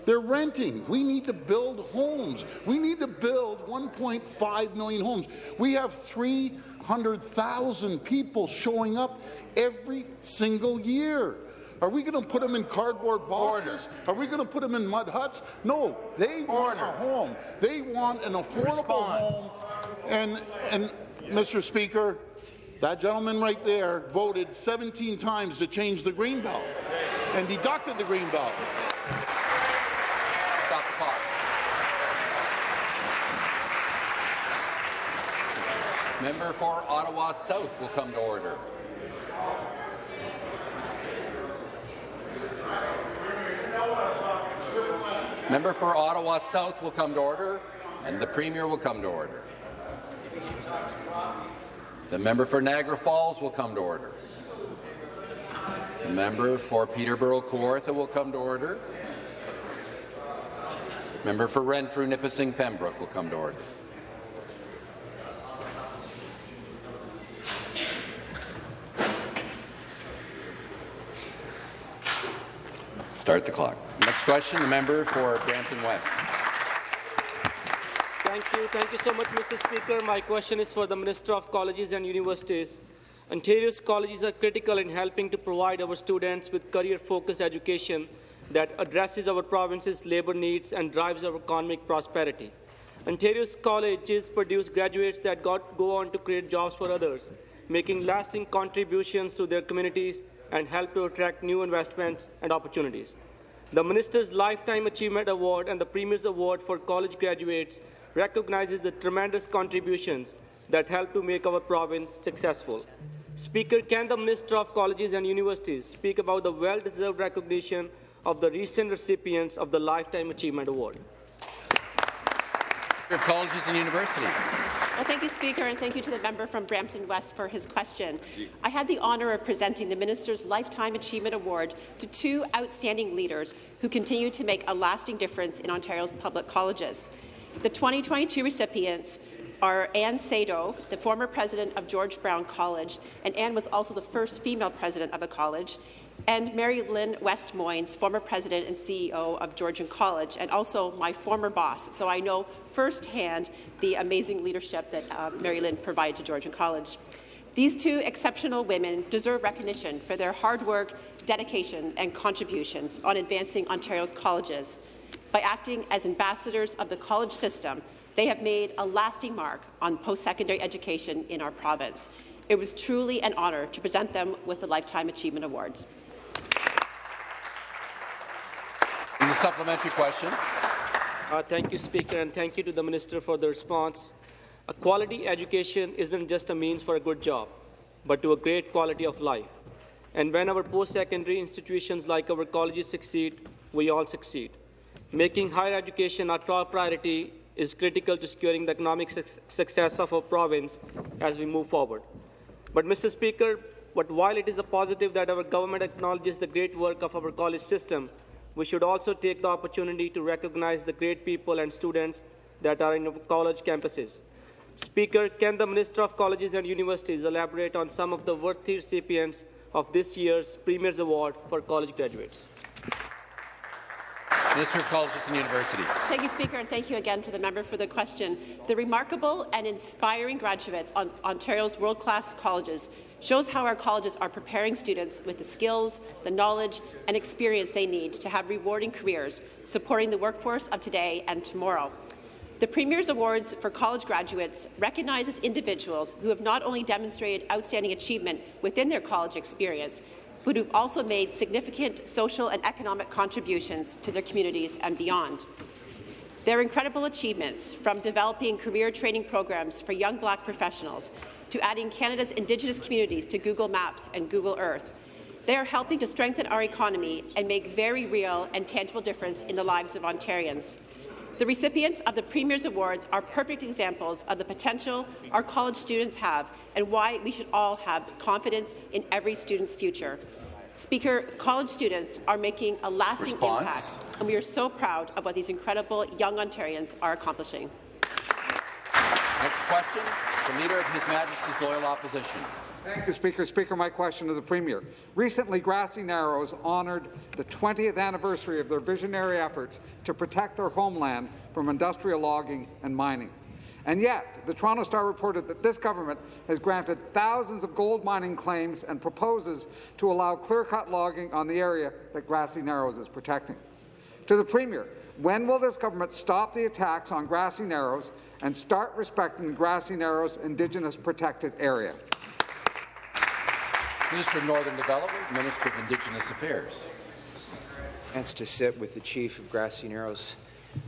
[SPEAKER 20] They're renting. We need to build homes. We need to build 1.5 million homes. We have 300,000 people showing up every single year. Are we going to put them in cardboard boxes? Order. Are we going to put them in mud huts? No, they want a home. They want an affordable Response. home. And, and Mr. Speaker, that gentleman right there voted 17 times to change the green belt and deducted the green belt.
[SPEAKER 1] Member for Ottawa South will come to order. Member for Ottawa South will come to order, and the Premier will come to order. The member for Niagara Falls will come to order. The member for Peterborough Kawartha will come to order. Member for Renfrew Nipissing Pembroke will come to order. Start the clock. Next question, the member for Brampton West.
[SPEAKER 21] Thank you. Thank you so much, Mr. Speaker. My question is for the Minister of Colleges and Universities. Ontario's colleges are critical in helping to provide our students with career-focused education that addresses our province's labour needs and drives our economic prosperity. Ontario's colleges produce graduates that go on to create jobs for others, making lasting contributions to their communities and help to attract new investments and opportunities. The Minister's Lifetime Achievement Award and the Premier's Award for college graduates recognizes the tremendous contributions that help to make our province successful. Speaker, can the Minister of Colleges and Universities speak about the well-deserved recognition of the recent recipients of the Lifetime Achievement Award?
[SPEAKER 1] Colleges and Universities.
[SPEAKER 22] Well, thank you, Speaker, and thank you to the member from Brampton West for his question. I had the honour of presenting the Minister's Lifetime Achievement Award to two outstanding leaders who continue to make a lasting difference in Ontario's public colleges. The 2022 recipients are Anne Sado, the former president of George Brown College, and Anne was also the first female president of the college, and Mary Lynn West Moynes, former president and CEO of Georgian College, and also my former boss. So I know firsthand the amazing leadership that uh, Mary Lynn provided to Georgian College. These two exceptional women deserve recognition for their hard work, dedication, and contributions on advancing Ontario's colleges. By acting as ambassadors of the college system, they have made a lasting mark on post-secondary education in our province. It was truly an honour to present them with the Lifetime Achievement Award.
[SPEAKER 1] And the supplementary question.
[SPEAKER 21] Uh, thank you, Speaker, and thank you to the Minister for the response. A quality education isn't just a means for a good job, but to a great quality of life. And when our post-secondary institutions like our colleges succeed, we all succeed. Making higher education our top priority is critical to securing the economic su success of our province as we move forward. But, Mr. Speaker, but while it is a positive that our government acknowledges the great work of our college system, we should also take the opportunity to recognize the great people and students that are in college campuses. Speaker, can the Minister of Colleges and Universities elaborate on some of the worthy recipients of this year's Premier's Award for college graduates?
[SPEAKER 1] Minister of Colleges and Universities.
[SPEAKER 22] Thank you, Speaker, and thank you again to the member for the question. The remarkable and inspiring graduates on Ontario's world-class colleges shows how our colleges are preparing students with the skills, the knowledge and experience they need to have rewarding careers, supporting the workforce of today and tomorrow. The Premier's Awards for college graduates recognizes individuals who have not only demonstrated outstanding achievement within their college experience, but who've also made significant social and economic contributions to their communities and beyond. Their incredible achievements, from developing career training programs for young black professionals to adding Canada's Indigenous communities to Google Maps and Google Earth, they are helping to strengthen our economy and make very real and tangible difference in the lives of Ontarians. The recipients of the Premier's Awards are perfect examples of the potential our college students have and why we should all have confidence in every student's future. Speaker, college students are making a lasting
[SPEAKER 1] Response.
[SPEAKER 22] impact, and we are so proud of what these incredible young Ontarians are accomplishing.
[SPEAKER 1] Next question, the Leader of His Majesty's Loyal Opposition.
[SPEAKER 2] Thank you, Speaker. Speaker, my question to the Premier. Recently, Grassy Narrows honoured the 20th anniversary of their visionary efforts to protect their homeland from industrial logging and mining. And yet, the Toronto Star reported that this government has granted thousands of gold mining claims and proposes to allow clear-cut logging on the area that Grassy Narrows is protecting. To the Premier, when will this government stop the attacks on Grassy Narrows and start respecting the Grassy Narrows Indigenous protected area?
[SPEAKER 1] Minister of Northern Development, Minister of Indigenous Affairs.
[SPEAKER 23] chance to sit with the chief of Grassy Narrows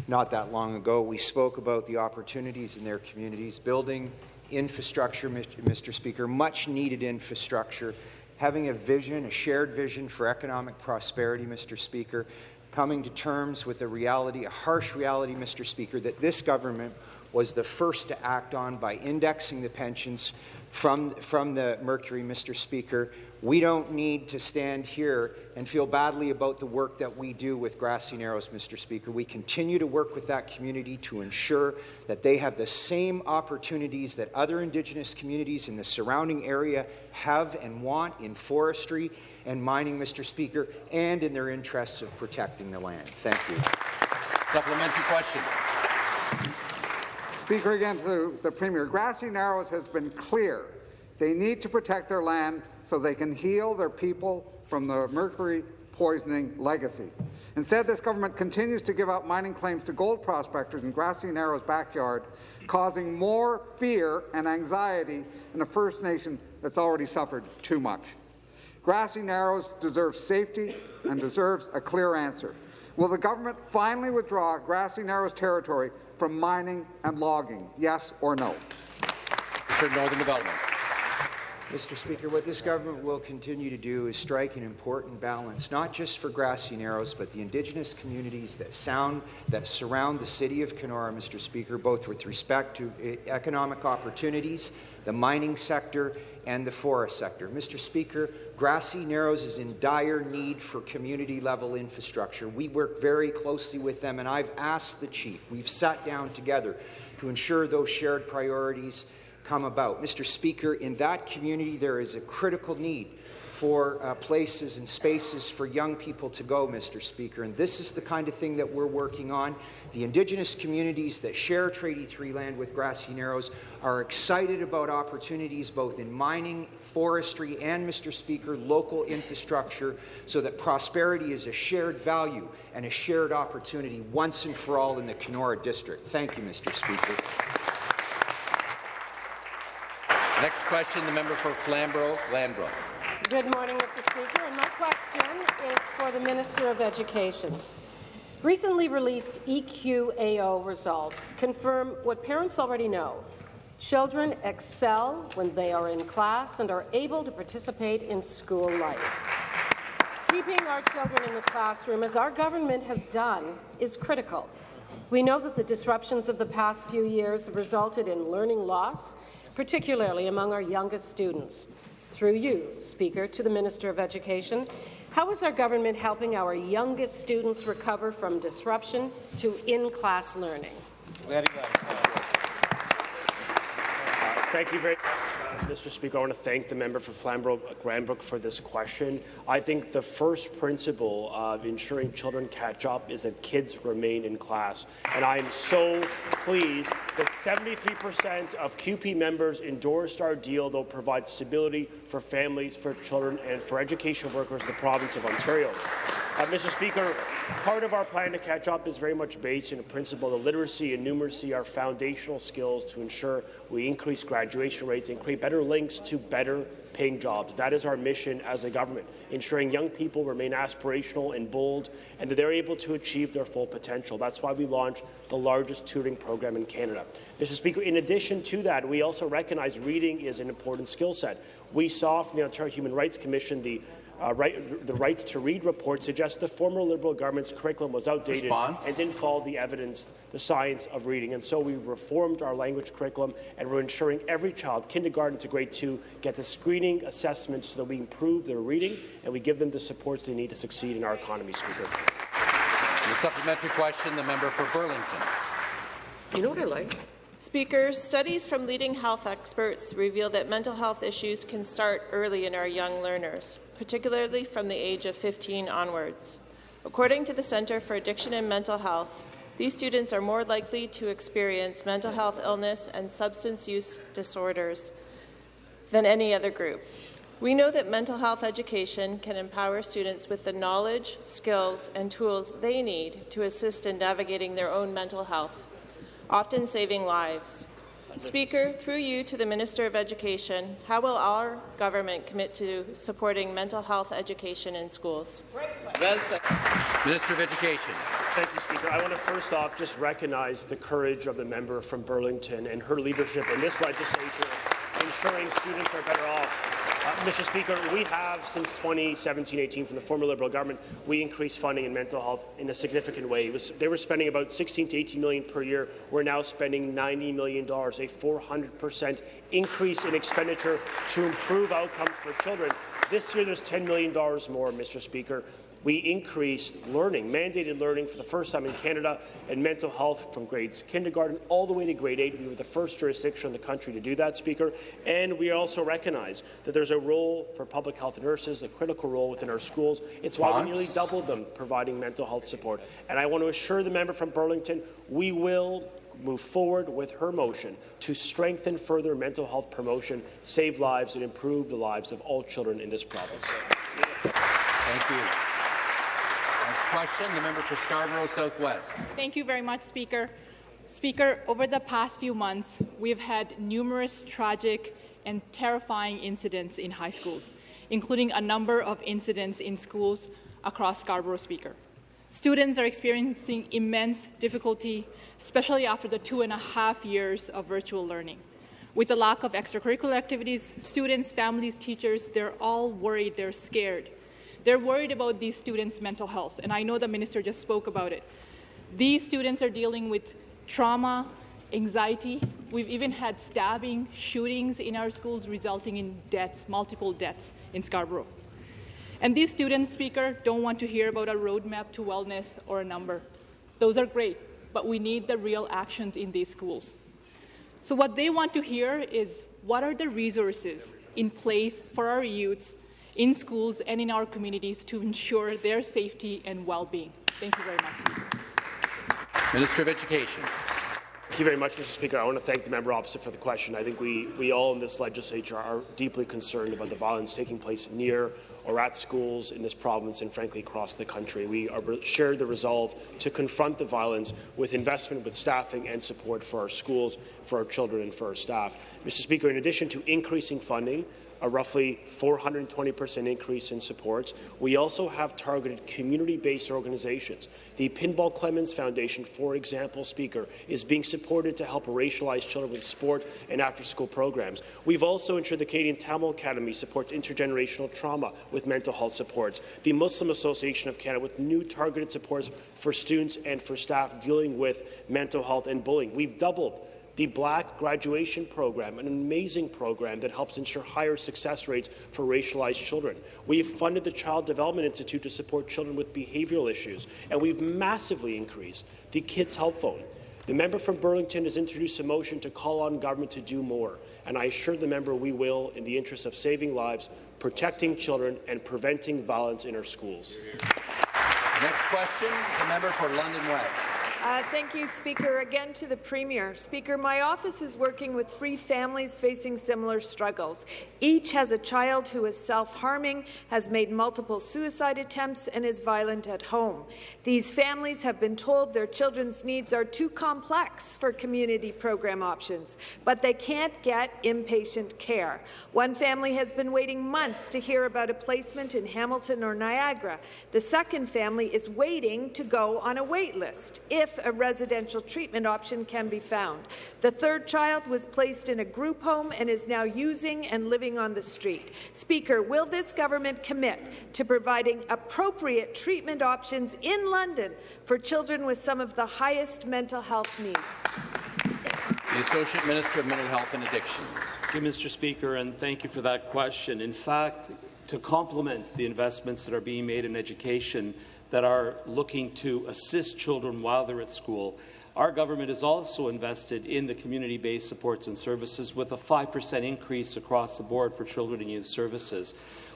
[SPEAKER 23] not that long ago. We spoke about the opportunities in their communities, building infrastructure, Mr. Speaker, much needed infrastructure, having a vision, a shared vision for economic prosperity, Mr. Speaker, coming to terms with a reality, a harsh reality, Mr. Speaker, that this government was the first to act on by indexing the pensions from, from the Mercury, Mr. Speaker. We don't need to stand here and feel badly about the work that we do with Grassy Narrows, Mr. Speaker. We continue to work with that community to ensure that they have the same opportunities that other Indigenous communities in the surrounding area have and want in forestry and mining, Mr. Speaker, and in their interests of protecting the land. Thank you.
[SPEAKER 1] Supplementary question.
[SPEAKER 2] Speaker, again to the Premier, Grassy Narrows has been clear. They need to protect their land so they can heal their people from the mercury poisoning legacy. Instead, this government continues to give out mining claims to gold prospectors in Grassy Narrows' backyard, causing more fear and anxiety in a First Nation that's already suffered too much. Grassy Narrows deserves safety and deserves a clear answer. Will the government finally withdraw Grassy Narrows territory from mining and logging, yes or no?
[SPEAKER 1] Mr. Northern Development.
[SPEAKER 23] Mr. Speaker, what this government will continue to do is strike an important balance, not just for Grassy Narrows, but the Indigenous communities that sound that surround the city of Kenora, Mr. Speaker, both with respect to economic opportunities, the mining sector, and the forest sector. Mr. Speaker, Grassy Narrows is in dire need for community-level infrastructure. We work very closely with them, and I've asked the chief, we've sat down together to ensure those shared priorities come about. Mr. Speaker, in that community, there is a critical need for uh, places and spaces for young people to go, Mr. Speaker. And this is the kind of thing that we're working on. The Indigenous communities that share Treaty 3 land with Grassy Narrows are excited about opportunities both in mining, forestry, and, Mr. Speaker, local infrastructure so that prosperity is a shared value and a shared opportunity once and for all in the Kenora District. Thank you, Mr. Speaker.
[SPEAKER 1] Next question, the member for Flamborough-Glanbrook.
[SPEAKER 24] Good morning, Mr. Speaker, and my question is for the Minister of Education. Recently released EQAO results confirm what parents already know. Children excel when they are in class and are able to participate in school life. Keeping our children in the classroom, as our government has done, is critical. We know that the disruptions of the past few years have resulted in learning loss particularly among our youngest students. Through you, Speaker, to the Minister of Education, how is our government helping our youngest students recover from disruption to in-class learning?
[SPEAKER 25] Very well. Thank you very much. Uh, Mr. Speaker, I want to thank the member for Flamborough-Glanbrook uh, for this question. I think the first principle of ensuring children catch up is that kids remain in class. And I am so pleased that 73% of CUPE members endorsed our deal that will provide stability for families, for children, and for education workers in the province of Ontario. Uh, Mr. Speaker, part of our plan to catch up is very much based in the principle that literacy and numeracy are foundational skills to ensure we increase graduation rates and create better links to better paying jobs. That is our mission as a government, ensuring young people remain aspirational and bold and that they're able to achieve their full potential. That's why we launched the largest tutoring program in Canada. Mr. Speaker, in addition to that, we also recognize reading is an important skill set. We saw from the Ontario Human Rights Commission the uh, right, the Rights to Read report suggests the former Liberal government's curriculum was outdated
[SPEAKER 1] Response?
[SPEAKER 25] and didn't follow the evidence, the science of reading. And so we reformed our language curriculum, and we're ensuring every child, kindergarten to grade two, gets a screening assessment so that we improve their reading and we give them the supports they need to succeed in our economy, Speaker.
[SPEAKER 1] The supplementary question, the member for Burlington.
[SPEAKER 26] You know what I like? Speaker, studies from leading health experts reveal that mental health issues can start early in our young learners, particularly from the age of 15 onwards. According to the Centre for Addiction and Mental Health, these students are more likely to experience mental health illness and substance use disorders than any other group. We know that mental health education can empower students with the knowledge, skills, and tools they need to assist in navigating their own mental health, often saving lives. Speaker, through you to the Minister of Education, how will our government commit to supporting mental health education in schools?
[SPEAKER 1] Minister of Education.
[SPEAKER 25] Thank you, Speaker. I want to first off just recognize the courage of the member from Burlington and her leadership in this legislature, ensuring students are better off. Uh, Mr. Speaker, we have since 2017-18 from the former Liberal government, we increased funding in mental health in a significant way. Was, they were spending about 16 to 18 million per year. We're now spending 90 million dollars, a 400 percent increase in expenditure to improve outcomes for children. This year, there's $10 million more, Mr. Speaker we increased learning, mandated learning for the first time in Canada, and mental health from grades kindergarten all the way to grade 8. We were the first jurisdiction in the country to do that, Speaker. And we also recognize that there's a role for public health nurses, a critical role within our schools. It's why we nearly doubled them providing mental health support. And I want to assure the member from Burlington, we will move forward with her motion to strengthen further mental health promotion, save lives, and improve the lives of all children in this province.
[SPEAKER 1] Thank you. Question, the member for Scarborough Southwest.
[SPEAKER 27] Thank you very much, Speaker. Speaker, over the past few months, we've had numerous tragic and terrifying incidents in high schools, including a number of incidents in schools across Scarborough, Speaker. Students are experiencing immense difficulty, especially after the two and a half years of virtual learning. With the lack of extracurricular activities, students, families, teachers, they're all worried, they're scared. They're worried about these students' mental health, and I know the minister just spoke about it. These students are dealing with trauma, anxiety. We've even had stabbing, shootings in our schools resulting in deaths, multiple deaths in Scarborough. And these students, Speaker, don't want to hear about a roadmap to wellness or a number. Those are great, but we need the real actions in these schools. So what they want to hear is what are the resources in place for our youths in schools and in our communities to ensure their safety and well-being. Thank you very much,
[SPEAKER 1] Minister of Education.
[SPEAKER 25] Thank you very much, Mr. Speaker. I want to thank the member opposite for the question. I think we, we all in this legislature are deeply concerned about the violence taking place near or at schools in this province and, frankly, across the country. We are, share the resolve to confront the violence with investment with staffing and support for our schools, for our children and for our staff. Mr. Speaker, in addition to increasing funding a roughly 420% increase in supports. We also have targeted community-based organizations. The Pinball Clemons Foundation, for example, Speaker, is being supported to help racialized children with sport and after-school programs. We've also ensured the Canadian Tamil Academy supports intergenerational trauma with mental health supports. The Muslim Association of Canada with new targeted supports for students and for staff dealing with mental health and bullying. We've doubled the Black Graduation Program, an amazing program that helps ensure higher success rates for racialized children. We've funded the Child Development Institute to support children with behavioral issues, and we've massively increased the Kids Help Phone. The member from Burlington has introduced a motion to call on government to do more, and I assure the member we will in the interest of saving lives, protecting children, and preventing violence in our schools.
[SPEAKER 1] Next question, the member for London West.
[SPEAKER 10] Uh, thank you, Speaker. Again to the Premier. Speaker, my office is working with three families facing similar struggles. Each has a child who is self-harming, has made multiple suicide attempts, and is violent at home. These families have been told their children's needs are too complex for community program options, but they can't get inpatient care. One family has been waiting months to hear about a placement in Hamilton or Niagara. The second family is waiting to go on a wait list if a residential treatment option can be found. The third child was placed in a group home and is now using and living on the street. Speaker, will this government commit to providing appropriate treatment options in London for children with some of the highest mental health needs?
[SPEAKER 1] The Associate Minister of Mental Health and Addictions.
[SPEAKER 8] Thank you, Mr. Speaker, and thank you for that question. In fact, to complement the investments that are being made in education, that are looking to assist children while they're at school. Our government is also invested in the community-based supports and services with a 5% increase across the board for children and youth services.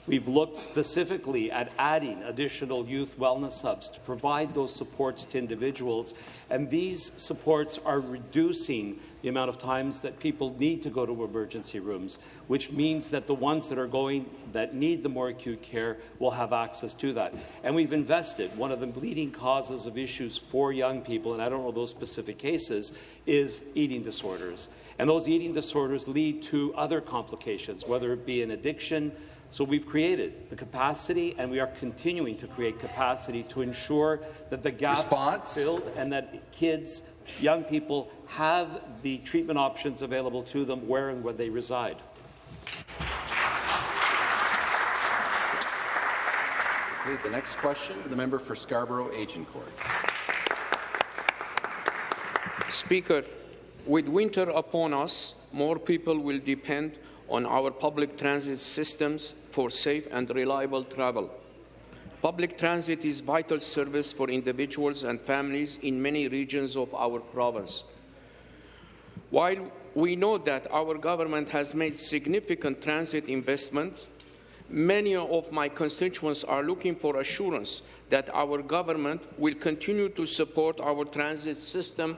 [SPEAKER 8] We've looked specifically at adding additional youth wellness hubs to provide those supports to individuals, and these supports are reducing the amount of times that people need to go to emergency rooms, which means that the ones that are going that need the more acute care will have access to that. And we've invested. One of the leading causes of issues for young people, and I don't know those specific cases, is eating disorders. And those eating disorders lead to other complications, whether it be an addiction, so we've created the capacity, and we are continuing to create capacity to ensure that the gaps Response? are filled and that kids, young people, have the treatment options available to them where and where they reside.
[SPEAKER 1] Okay, the next question, the member for Scarborough Agincourt.
[SPEAKER 28] Speaker, with winter upon us, more people will depend on our public transit systems for safe and reliable travel. Public transit is vital service for individuals and families in many regions of our province. While we know that our government has made significant transit investments, many of my constituents are looking for assurance that our government will continue to support our transit system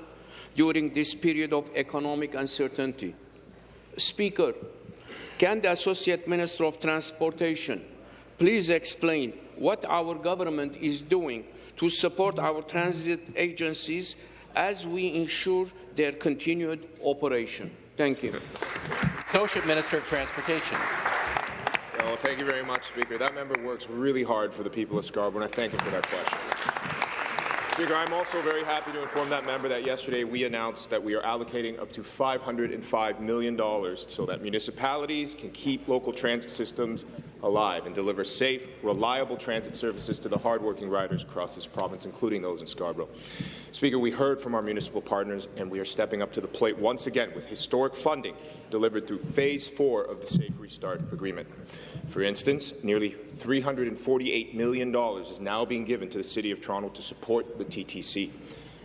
[SPEAKER 28] during this period of economic uncertainty. Speaker, can the Associate Minister of Transportation please explain what our government is doing to support our transit agencies as we ensure their continued operation? Thank you.
[SPEAKER 1] Associate Minister of Transportation.
[SPEAKER 29] Well, thank you very much, Speaker. That member works really hard for the people of Scarborough, and I thank him for that question. Speaker, I'm also very happy to inform that member that yesterday we announced that we are allocating up to $505 million so that municipalities can keep local transit systems alive and deliver safe, reliable transit services to the hardworking riders across this province, including those in Scarborough. Speaker, we heard from our municipal partners, and we are stepping up to the plate once again with historic funding delivered through Phase 4 of the Safe Restart Agreement. For instance, nearly $348 million is now being given to the City of Toronto to support the TTC.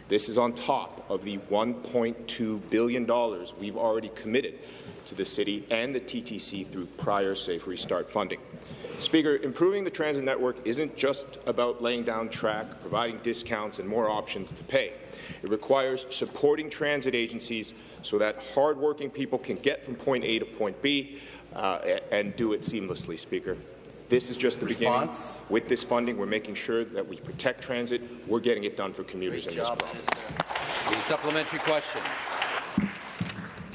[SPEAKER 29] This is on top of the $1.2 billion we've already committed to the City and the TTC through prior Safe Restart funding. Speaker, improving the transit network isn't just about laying down track, providing discounts and more options to pay. It requires supporting transit agencies so that hardworking people can get from point A to point B uh, and do it seamlessly, Speaker. This is just the Response? beginning. With this funding, we're making sure that we protect transit. We're getting it done for commuters Great in job, this province.
[SPEAKER 1] The supplementary question.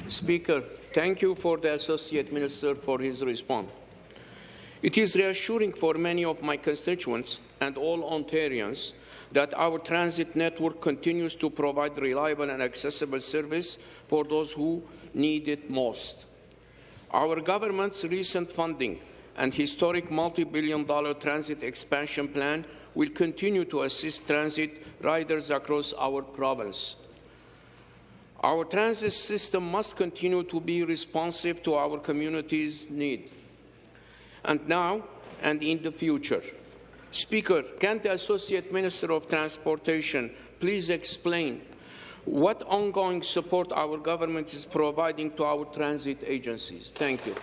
[SPEAKER 28] Speaker, thank you for the Associate Minister for his response. It is reassuring for many of my constituents and all Ontarians that our transit network continues to provide reliable and accessible service for those who need it most. Our government's recent funding and historic multi-billion dollar transit expansion plan will continue to assist transit riders across our province. Our transit system must continue to be responsive to our community's needs and now and in the future. Speaker, can the Associate Minister of Transportation please explain what ongoing support our government is providing to our transit agencies? Thank you.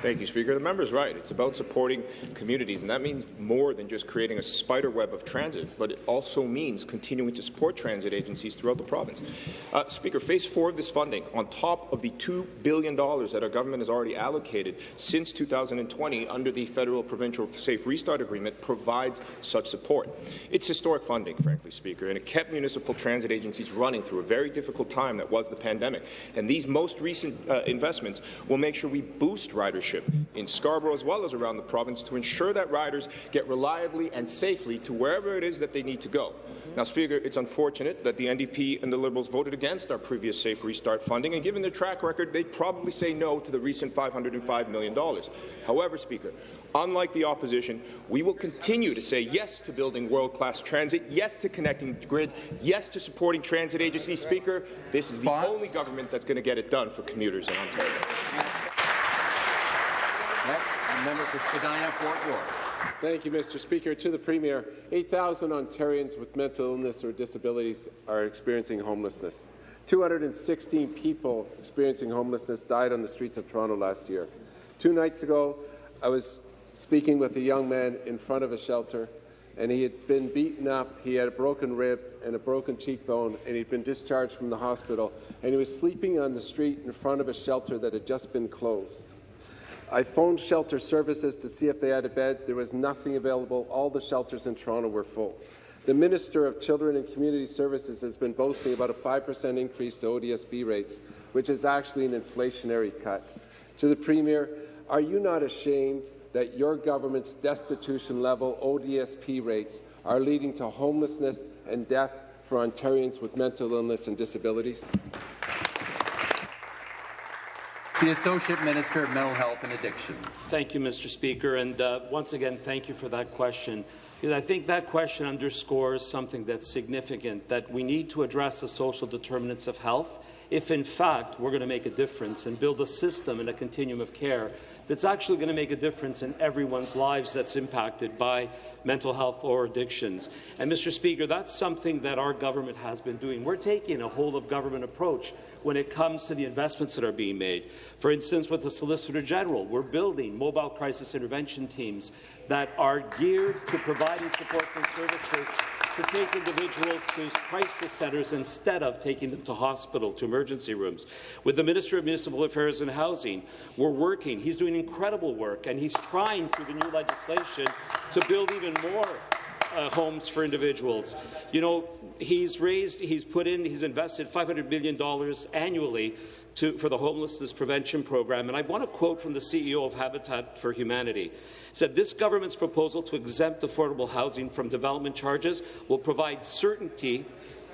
[SPEAKER 29] Thank you, Speaker. The member's right. It's about supporting communities, and that means more than just creating a spider web of transit, but it also means continuing to support transit agencies throughout the province. Uh, Speaker, Phase 4 of this funding, on top of the $2 billion that our government has already allocated since 2020 under the Federal Provincial Safe Restart Agreement, provides such support. It's historic funding, frankly, Speaker, and it kept municipal transit agencies running through a very difficult time that was the pandemic. And these most recent uh, investments will make sure we boost ridership in Scarborough as well as around the province to ensure that riders get reliably and safely to wherever it is that they need to go. Now, Speaker, it's unfortunate that the NDP and the Liberals voted against our previous Safe Restart funding, and given their track record, they'd probably say no to the recent $505 million. However, Speaker, unlike the opposition, we will continue to say yes to building world-class transit, yes to connecting the grid, yes to supporting transit agencies. Speaker, this is the only government that's going to get it done for commuters in Ontario.
[SPEAKER 1] Member for Spadina, Fort York.
[SPEAKER 30] Thank you, Mr. Speaker. To the Premier, 8,000 Ontarians with mental illness or disabilities are experiencing homelessness. 216 people experiencing homelessness died on the streets of Toronto last year. Two nights ago, I was speaking with a young man in front of a shelter, and he had been beaten up. He had a broken rib and a broken cheekbone, and he'd been discharged from the hospital, and he was sleeping on the street in front of a shelter that had just been closed. I phoned shelter services to see if they had a bed. There was nothing available. All the shelters in Toronto were full. The Minister of Children and Community Services has been boasting about a 5% increase to ODSP rates, which is actually an inflationary cut. To the Premier, are you not ashamed that your government's destitution-level ODSP rates are leading to homelessness and death for Ontarians with mental illness and disabilities?
[SPEAKER 1] The Associate Minister of Mental Health and Addictions.
[SPEAKER 8] Thank you, Mr. Speaker. And uh, once again, thank you for that question. Because I think that question underscores something that's significant, that we need to address the social determinants of health if, in fact, we're going to make a difference and build a system and a continuum of care that's actually going to make a difference in everyone's lives that's impacted by mental health or addictions. And, Mr. Speaker, that's something that our government has been doing. We're taking a whole-of-government approach when it comes to the investments that are being made. For instance, with the Solicitor General, we're building mobile crisis intervention teams that are geared to providing supports and services to take individuals to crisis centres instead of taking them to hospital, to emergency rooms. With the Minister of Municipal Affairs and Housing, we're working. He's doing incredible work, and he's trying through the new legislation to build even more uh, homes for individuals. You know, he's raised, he's put in, he's invested $500 million annually to, for the homelessness prevention program. And I want to quote from the CEO of Habitat for Humanity. He said, this government's proposal to exempt affordable housing from development charges will provide certainty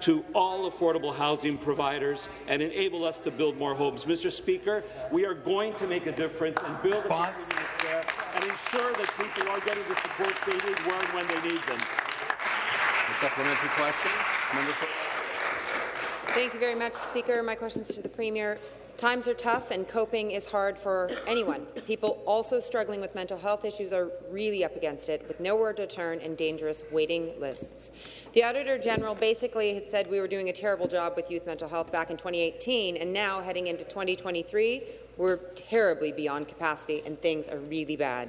[SPEAKER 8] to all affordable housing providers and enable us to build more homes. Mr. Speaker, we are going to make a difference and build Response. a care and ensure that people are getting the supports they need where and when they need them.
[SPEAKER 1] A supplementary question.
[SPEAKER 31] Thank you very much, Speaker. My question is to the Premier. Times are tough and coping is hard for anyone. People also struggling with mental health issues are really up against it, with nowhere to turn and dangerous waiting lists. The Auditor General basically had said we were doing a terrible job with youth mental health back in 2018, and now, heading into 2023, we're terribly beyond capacity and things are really bad.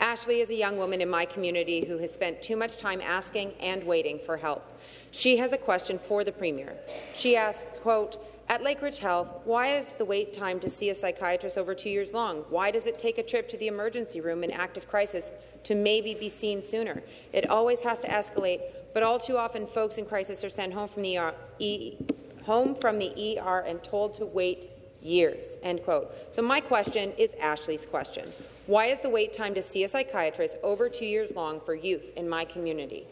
[SPEAKER 31] Ashley is a young woman in my community who has spent too much time asking and waiting for help. She has a question for the Premier. She asks, quote, at Lakeridge Health, why is the wait time to see a psychiatrist over two years long? Why does it take a trip to the emergency room in active crisis to maybe be seen sooner? It always has to escalate, but all too often folks in crisis are sent home from the ER, e, home from the ER and told to wait years. End quote. So my question is Ashley's question. Why is the wait time to see a psychiatrist over two years long for youth in my community?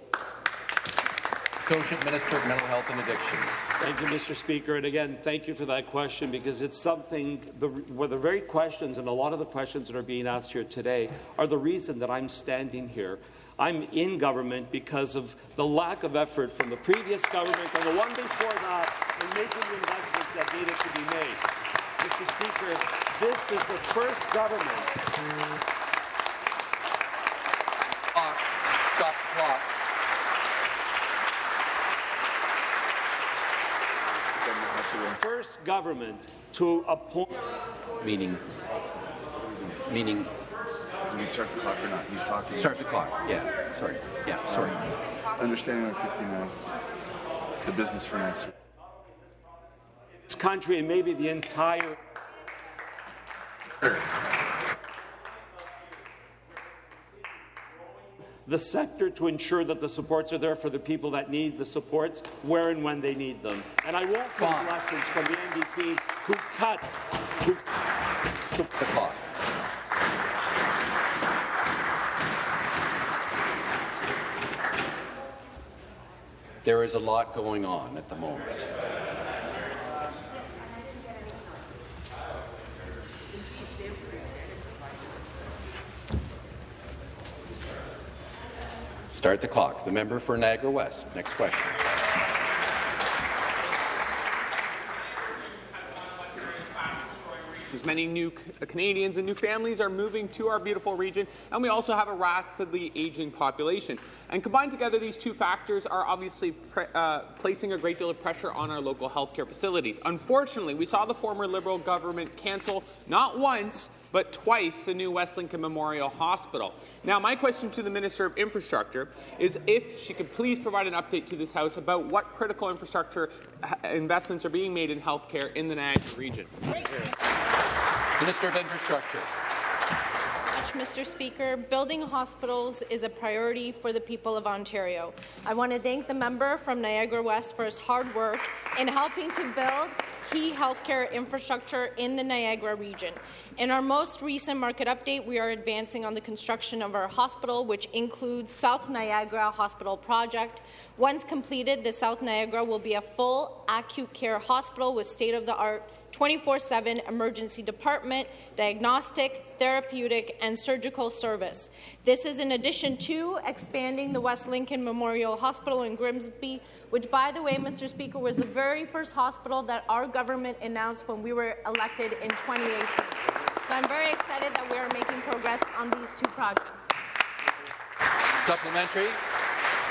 [SPEAKER 1] Associate Minister of Mental Health and Addictions.
[SPEAKER 8] Thank you, Mr. Speaker. And again, thank you for that question because it's something, the, well, the very questions and a lot of the questions that are being asked here today are the reason that I'm standing here. I'm in government because of the lack of effort from the previous government and the one before that in making the investments that needed to be made. Mr. Speaker, this is the first government.
[SPEAKER 1] Clock. Stop the clock.
[SPEAKER 8] first government to appoint.
[SPEAKER 1] Meaning, meaning.
[SPEAKER 32] Do we start the clock or not? He's talking.
[SPEAKER 1] Start the clock. Yeah. Sorry. Yeah. Sorry.
[SPEAKER 32] Understanding on 59. The business for next.
[SPEAKER 8] This country and maybe the entire. The sector to ensure that the supports are there for the people that need the supports where and when they need them. And I won't take lessons from the NDP who cut, who
[SPEAKER 1] the clock. There is a lot going on at the moment. Start the clock. The member for Niagara West. Next question.
[SPEAKER 33] As many new Canadians and new families are moving to our beautiful region, and we also have a rapidly aging population. And combined together, these two factors are obviously uh, placing a great deal of pressure on our local healthcare facilities. Unfortunately, we saw the former Liberal government cancel not once, but twice the new West Lincoln Memorial Hospital. Now, my question to the Minister of Infrastructure is if she could please provide an update to this House about what critical infrastructure uh, investments are being made in healthcare in the Niagara region.
[SPEAKER 1] Minister of Infrastructure.
[SPEAKER 26] Mr. Speaker. Building hospitals is a priority for the people of Ontario. I want to thank the member from Niagara West for his hard work in helping to build key healthcare infrastructure in the Niagara region. In our most recent market update, we are advancing on the construction of our hospital, which includes South Niagara Hospital Project. Once completed, the South Niagara will be a full acute care hospital with state-of-the-art 24-7 emergency department, diagnostic, therapeutic, and surgical service. This is in addition to expanding the West Lincoln Memorial Hospital in Grimsby, which, by the way, Mr. Speaker, was the very first hospital that our government announced when we were elected in 2018. So I'm very excited that we are making progress on these two projects.
[SPEAKER 1] Supplementary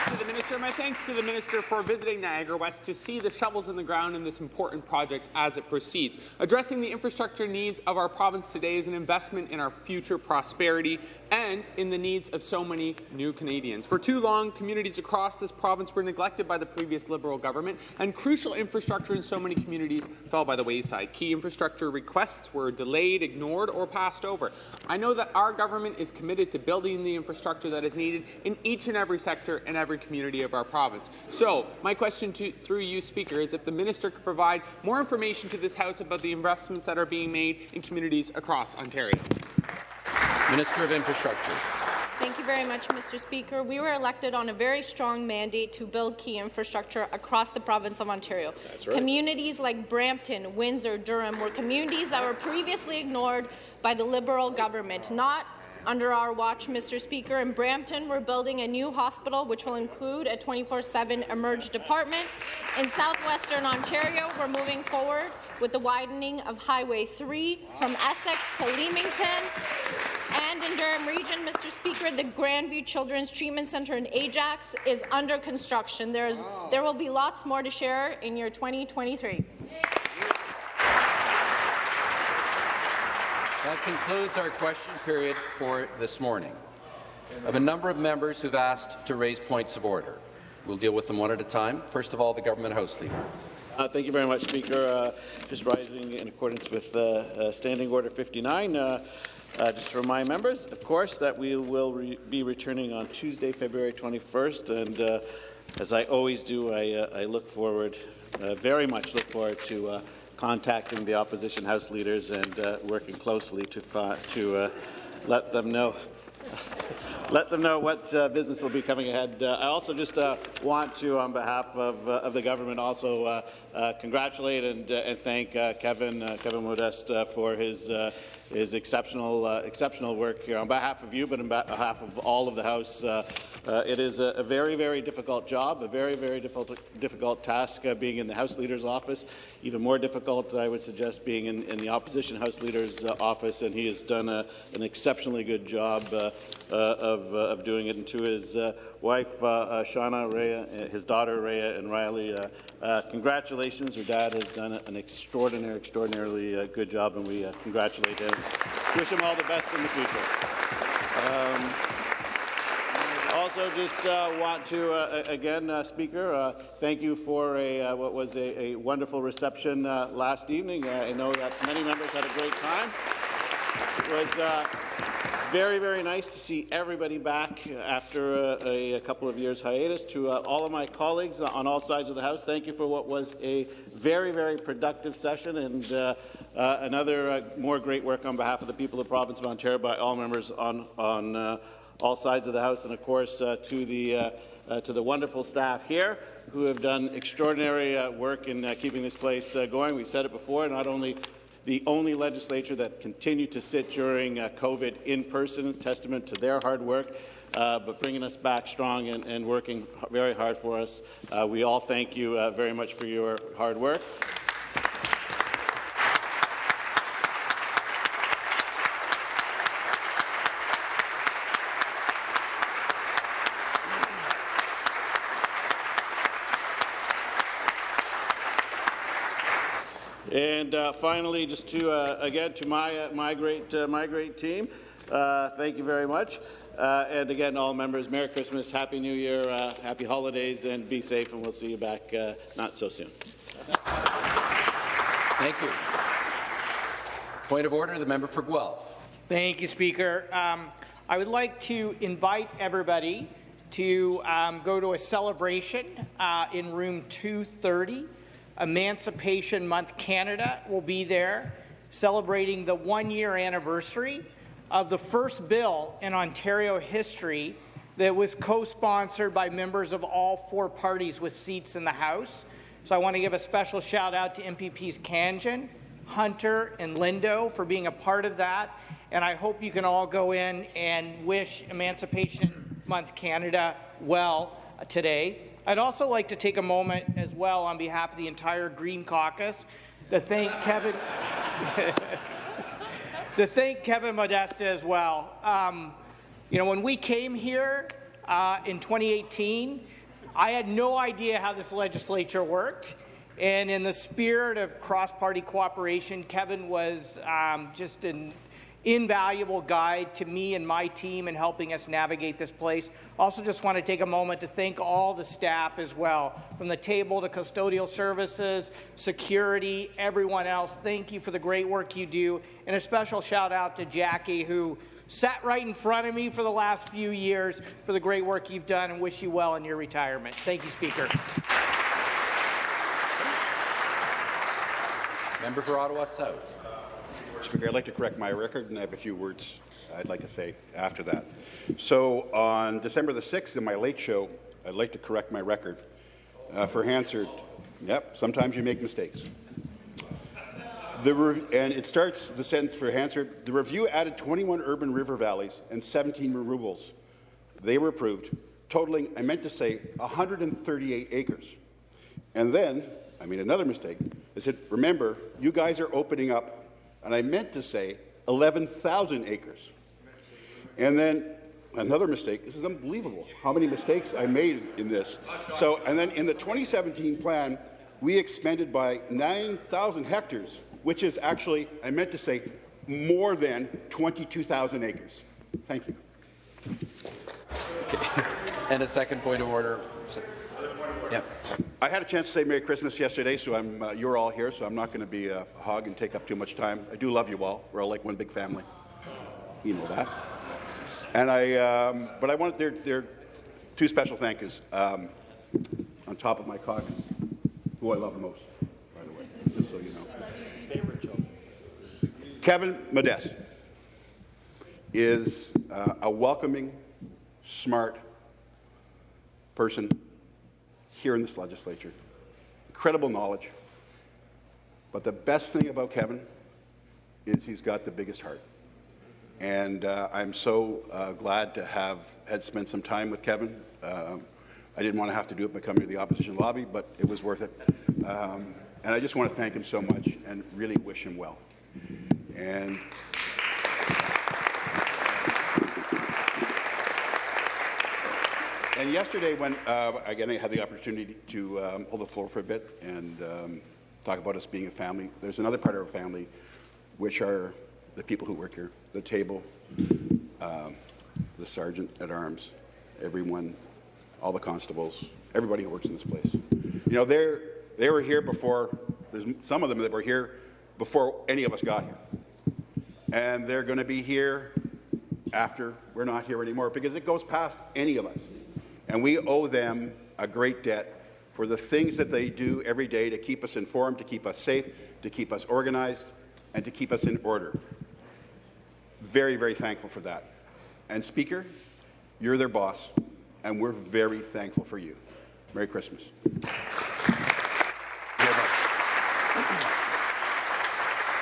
[SPEAKER 33] to the minister. My thanks to the minister for visiting Niagara West to see the shovels in the ground in this important project as it proceeds. Addressing the infrastructure needs of our province today is an investment in our future prosperity and in the needs of so many new Canadians. For too long, communities across this province were neglected by the previous Liberal government, and crucial infrastructure in so many communities fell by the wayside. Key infrastructure requests were delayed, ignored, or passed over. I know that our government is committed to building the infrastructure that is needed in each and every sector and every community of our province. So, my question to, through you, Speaker, is if the minister could provide more information to this House about the investments that are being made in communities across Ontario.
[SPEAKER 1] Minister of Infrastructure.
[SPEAKER 26] Thank you very much, Mr. Speaker. We were elected on a very strong mandate to build key infrastructure across the province of Ontario.
[SPEAKER 1] That's right.
[SPEAKER 26] Communities like Brampton, Windsor, Durham were communities that were previously ignored by the Liberal government, not under our watch, Mr. Speaker, in Brampton, we're building a new hospital which will include a 24-7 emerge department. In southwestern Ontario, we're moving forward with the widening of Highway 3 from Essex to Leamington. And in Durham Region, Mr. Speaker, the Grandview Children's Treatment Centre in Ajax is under construction. There's, there will be lots more to share in year 2023.
[SPEAKER 1] That concludes our question period for this morning. I have a number of members who've asked to raise points of order. We'll deal with them one at a time. First of all, the Government House Leader.
[SPEAKER 5] Uh, thank you very much, Speaker. Uh, just rising in accordance with uh, uh Standing Order 59. Uh, uh, just to remind members, of course, that we will re be returning on Tuesday, February 21st, and as I always do, I, I look forward, very much look forward to contacting the opposition House leaders and working closely to, to let them know let them know what uh, business will be coming ahead. Uh, I also just uh, want to, on behalf of, uh, of the government, also congratulate and, and thank Kevin Kevin Modeste for his his exceptional, uh, exceptional work here on behalf of you, but on behalf of all of the House. Uh, uh, it is a, a, very, very difficult job, a very, very difficult, difficult task uh, being in the House Leader's office. Even more difficult, I would suggest, being in, in the Opposition House Leader's uh, office, and he has done a, an exceptionally good job uh, uh, of, uh, of doing it. And to his wife, Shauna, Rhea, his daughter, Rhea, and Riley, congratulations. Her dad has done an extraordinary, extraordinarily good job, and we congratulate him. Wish him all the best in the future. Um, also, just uh, want to, uh, again, uh, Speaker, uh, thank you for a, uh, what was a, a wonderful reception uh, last evening. I know that many members had a great time. It was very, very nice to see everybody back after a, a couple of years hiatus. To all of my colleagues on all sides of the House, thank you for what was a very, very productive session and another more great work on behalf of the people of the province of Ontario by all members on, on all sides of the House, and of course uh, to, the, uh, uh, to the wonderful staff here who have done extraordinary uh, work in uh, keeping this place uh, going. We said it before, not only the only legislature that continued to sit during COVID in person, testament to their hard work, uh, but bringing us back strong and, and, working very hard for us. Uh, we all thank you uh, very much for your hard work. And uh, finally, just to uh, again to my uh, my great uh, my great team, uh, thank you very much. Uh, and again, all members, Merry Christmas, Happy New Year, Happy Holidays, and be safe. And we'll see you back not so soon.
[SPEAKER 1] Thank you. Point of order, the member for Guelph.
[SPEAKER 34] Thank you, Speaker. Um, I would like to invite everybody to um, go to a celebration in room 230 Emancipation Month Canada will be there, celebrating the one-year anniversary of the first bill in Ontario history that was co-sponsored by members of all four parties with seats in the House. So I want to give a special shout out to MPPs Khanjin, Hunter, and Lindo for being a part of that. And I hope you can all go in and wish Emancipation Month Canada well today. I'd also like to take a moment as well on behalf of the entire Green Caucus to thank Kevin (laughs) to thank Kevin Modeste as well. Um, you know, when we came here uh, in 2018, I had no idea how this legislature worked. And in the spirit of cross-party cooperation, Kevin was um, just an invaluable guide to me and my team in helping us navigate this place. Also just want to take a moment to thank all the staff as well, from the table to custodial services, security, everyone else. Thank you for the great work you do. And a special shout out to Jackie, who sat right in front of me for the last few years for the great work you've done and wish you well in your retirement. Thank you, Speaker.
[SPEAKER 1] Member for Ottawa South.
[SPEAKER 35] Speaker, I'd like to correct my record, and I have a few words I'd like to say after that. So on December the 6th, in my late show, I'd like to correct my record uh, for Hansard. Yep, sometimes you make mistakes. and it starts the sentence for Hansard. The review added 21 urban river valleys and 17 removals. They were approved, totaling, I meant to say, 138 acres. And then, I made another mistake. I said, remember, you guys are opening up and I meant to say 11,000 acres. And then another mistake. This is unbelievable how many mistakes I made in this. So, and then in the 2017 plan, we expanded by 9,000 hectares, which is actually, I meant to say, more than 22,000 acres. Thank you.
[SPEAKER 1] Okay. (laughs) And a second point of order. Yep.
[SPEAKER 35] I had a chance to say Merry Christmas yesterday, so I'm, uh, you're all here, so I'm not going to be a hog and take up too much time. I do love you all. We're all like one big family. You know that. And I, um, but I wanted there, there are two special thank yous um, on top of my cog, who I love the most, by the way, just so you know. Favorite joke. Kevin Modeste is uh, a welcoming, smart person here in this legislature. Incredible knowledge. But the best thing about Kevin is he's got the biggest heart. And uh, I'm so uh, glad to have had spent some time with Kevin. Um, I didn't want to have to do it by coming to the opposition lobby, but it was worth it. Um, and I just want to thank him so much and really wish him well. And And yesterday, when uh, again I had the opportunity to um, hold the floor for a bit and um, talk about us being a family, there's another part of our family, which are the people who work here, the table, um, the sergeant at arms, everyone, all the constables, everybody who works in this place. You know, they they were here before. There's some of them that were here before any of us got here, and they're going to be here after we're not here anymore because it goes past any of us. And we owe them a great debt for the things that they do every day to keep us informed, to keep us safe, to keep us organized, and to keep us in order. Very, very thankful for that. And Speaker, you're their boss, and we're very thankful for you. Merry Christmas.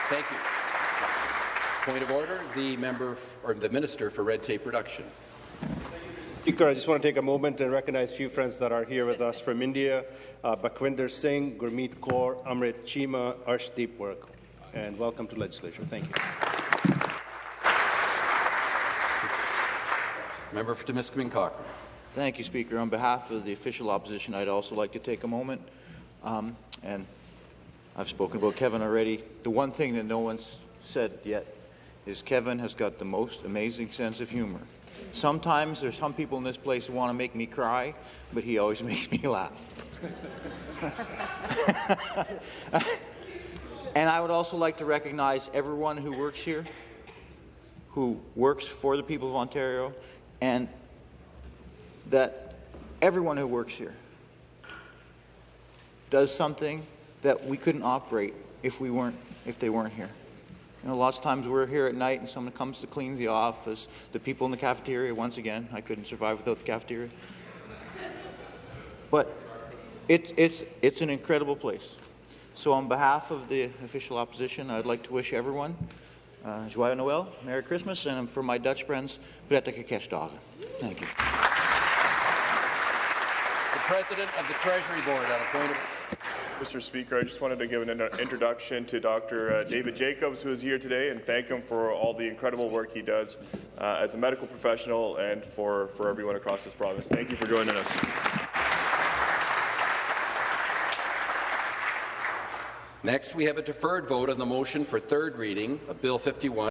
[SPEAKER 1] Thank you. Point of order, the member or the minister for red tape reduction.
[SPEAKER 36] Speaker, I just want to take a moment and recognize a few friends that are here with us from India, uh, Bakwinder Singh, Gurmeet Kaur, Amrit Chima, Arshdeep Work, and welcome to legislature. Thank you.
[SPEAKER 1] Member for Timiskaming Cochrane.
[SPEAKER 37] Thank you, Speaker. On behalf of the official opposition, I'd also like to take a moment, um, and I've spoken about Kevin already. The one thing that no one's said yet is Kevin has got the most amazing sense of humor. Sometimes there's some people in this place who want to make me cry, but he always (laughs) makes me laugh. (laughs) and I would also like to recognize everyone who works here, who works for the people of Ontario, and that everyone who works here does something that we couldn't operate if we weren't if they weren't here. You know, lots of times we're here at night and someone comes to clean the office, the people in the cafeteria, once again, I couldn't survive without the cafeteria. But it's, it's, it's an incredible place. So on behalf of the official opposition, I'd like to wish everyone uh, Joyeux Noel, Merry Christmas, and for my Dutch friends, Prettige Kerstdagen. Thank you.
[SPEAKER 1] The President of the Treasury Board on
[SPEAKER 38] Mr. Speaker, I just wanted to give an introduction to Dr. uh, David Jacobs, who is here today, and thank him for all the incredible work he does uh, as a medical professional and for, for everyone across this province. Thank you for joining us.
[SPEAKER 1] Next, we have a deferred vote on the motion for third reading of Bill 51.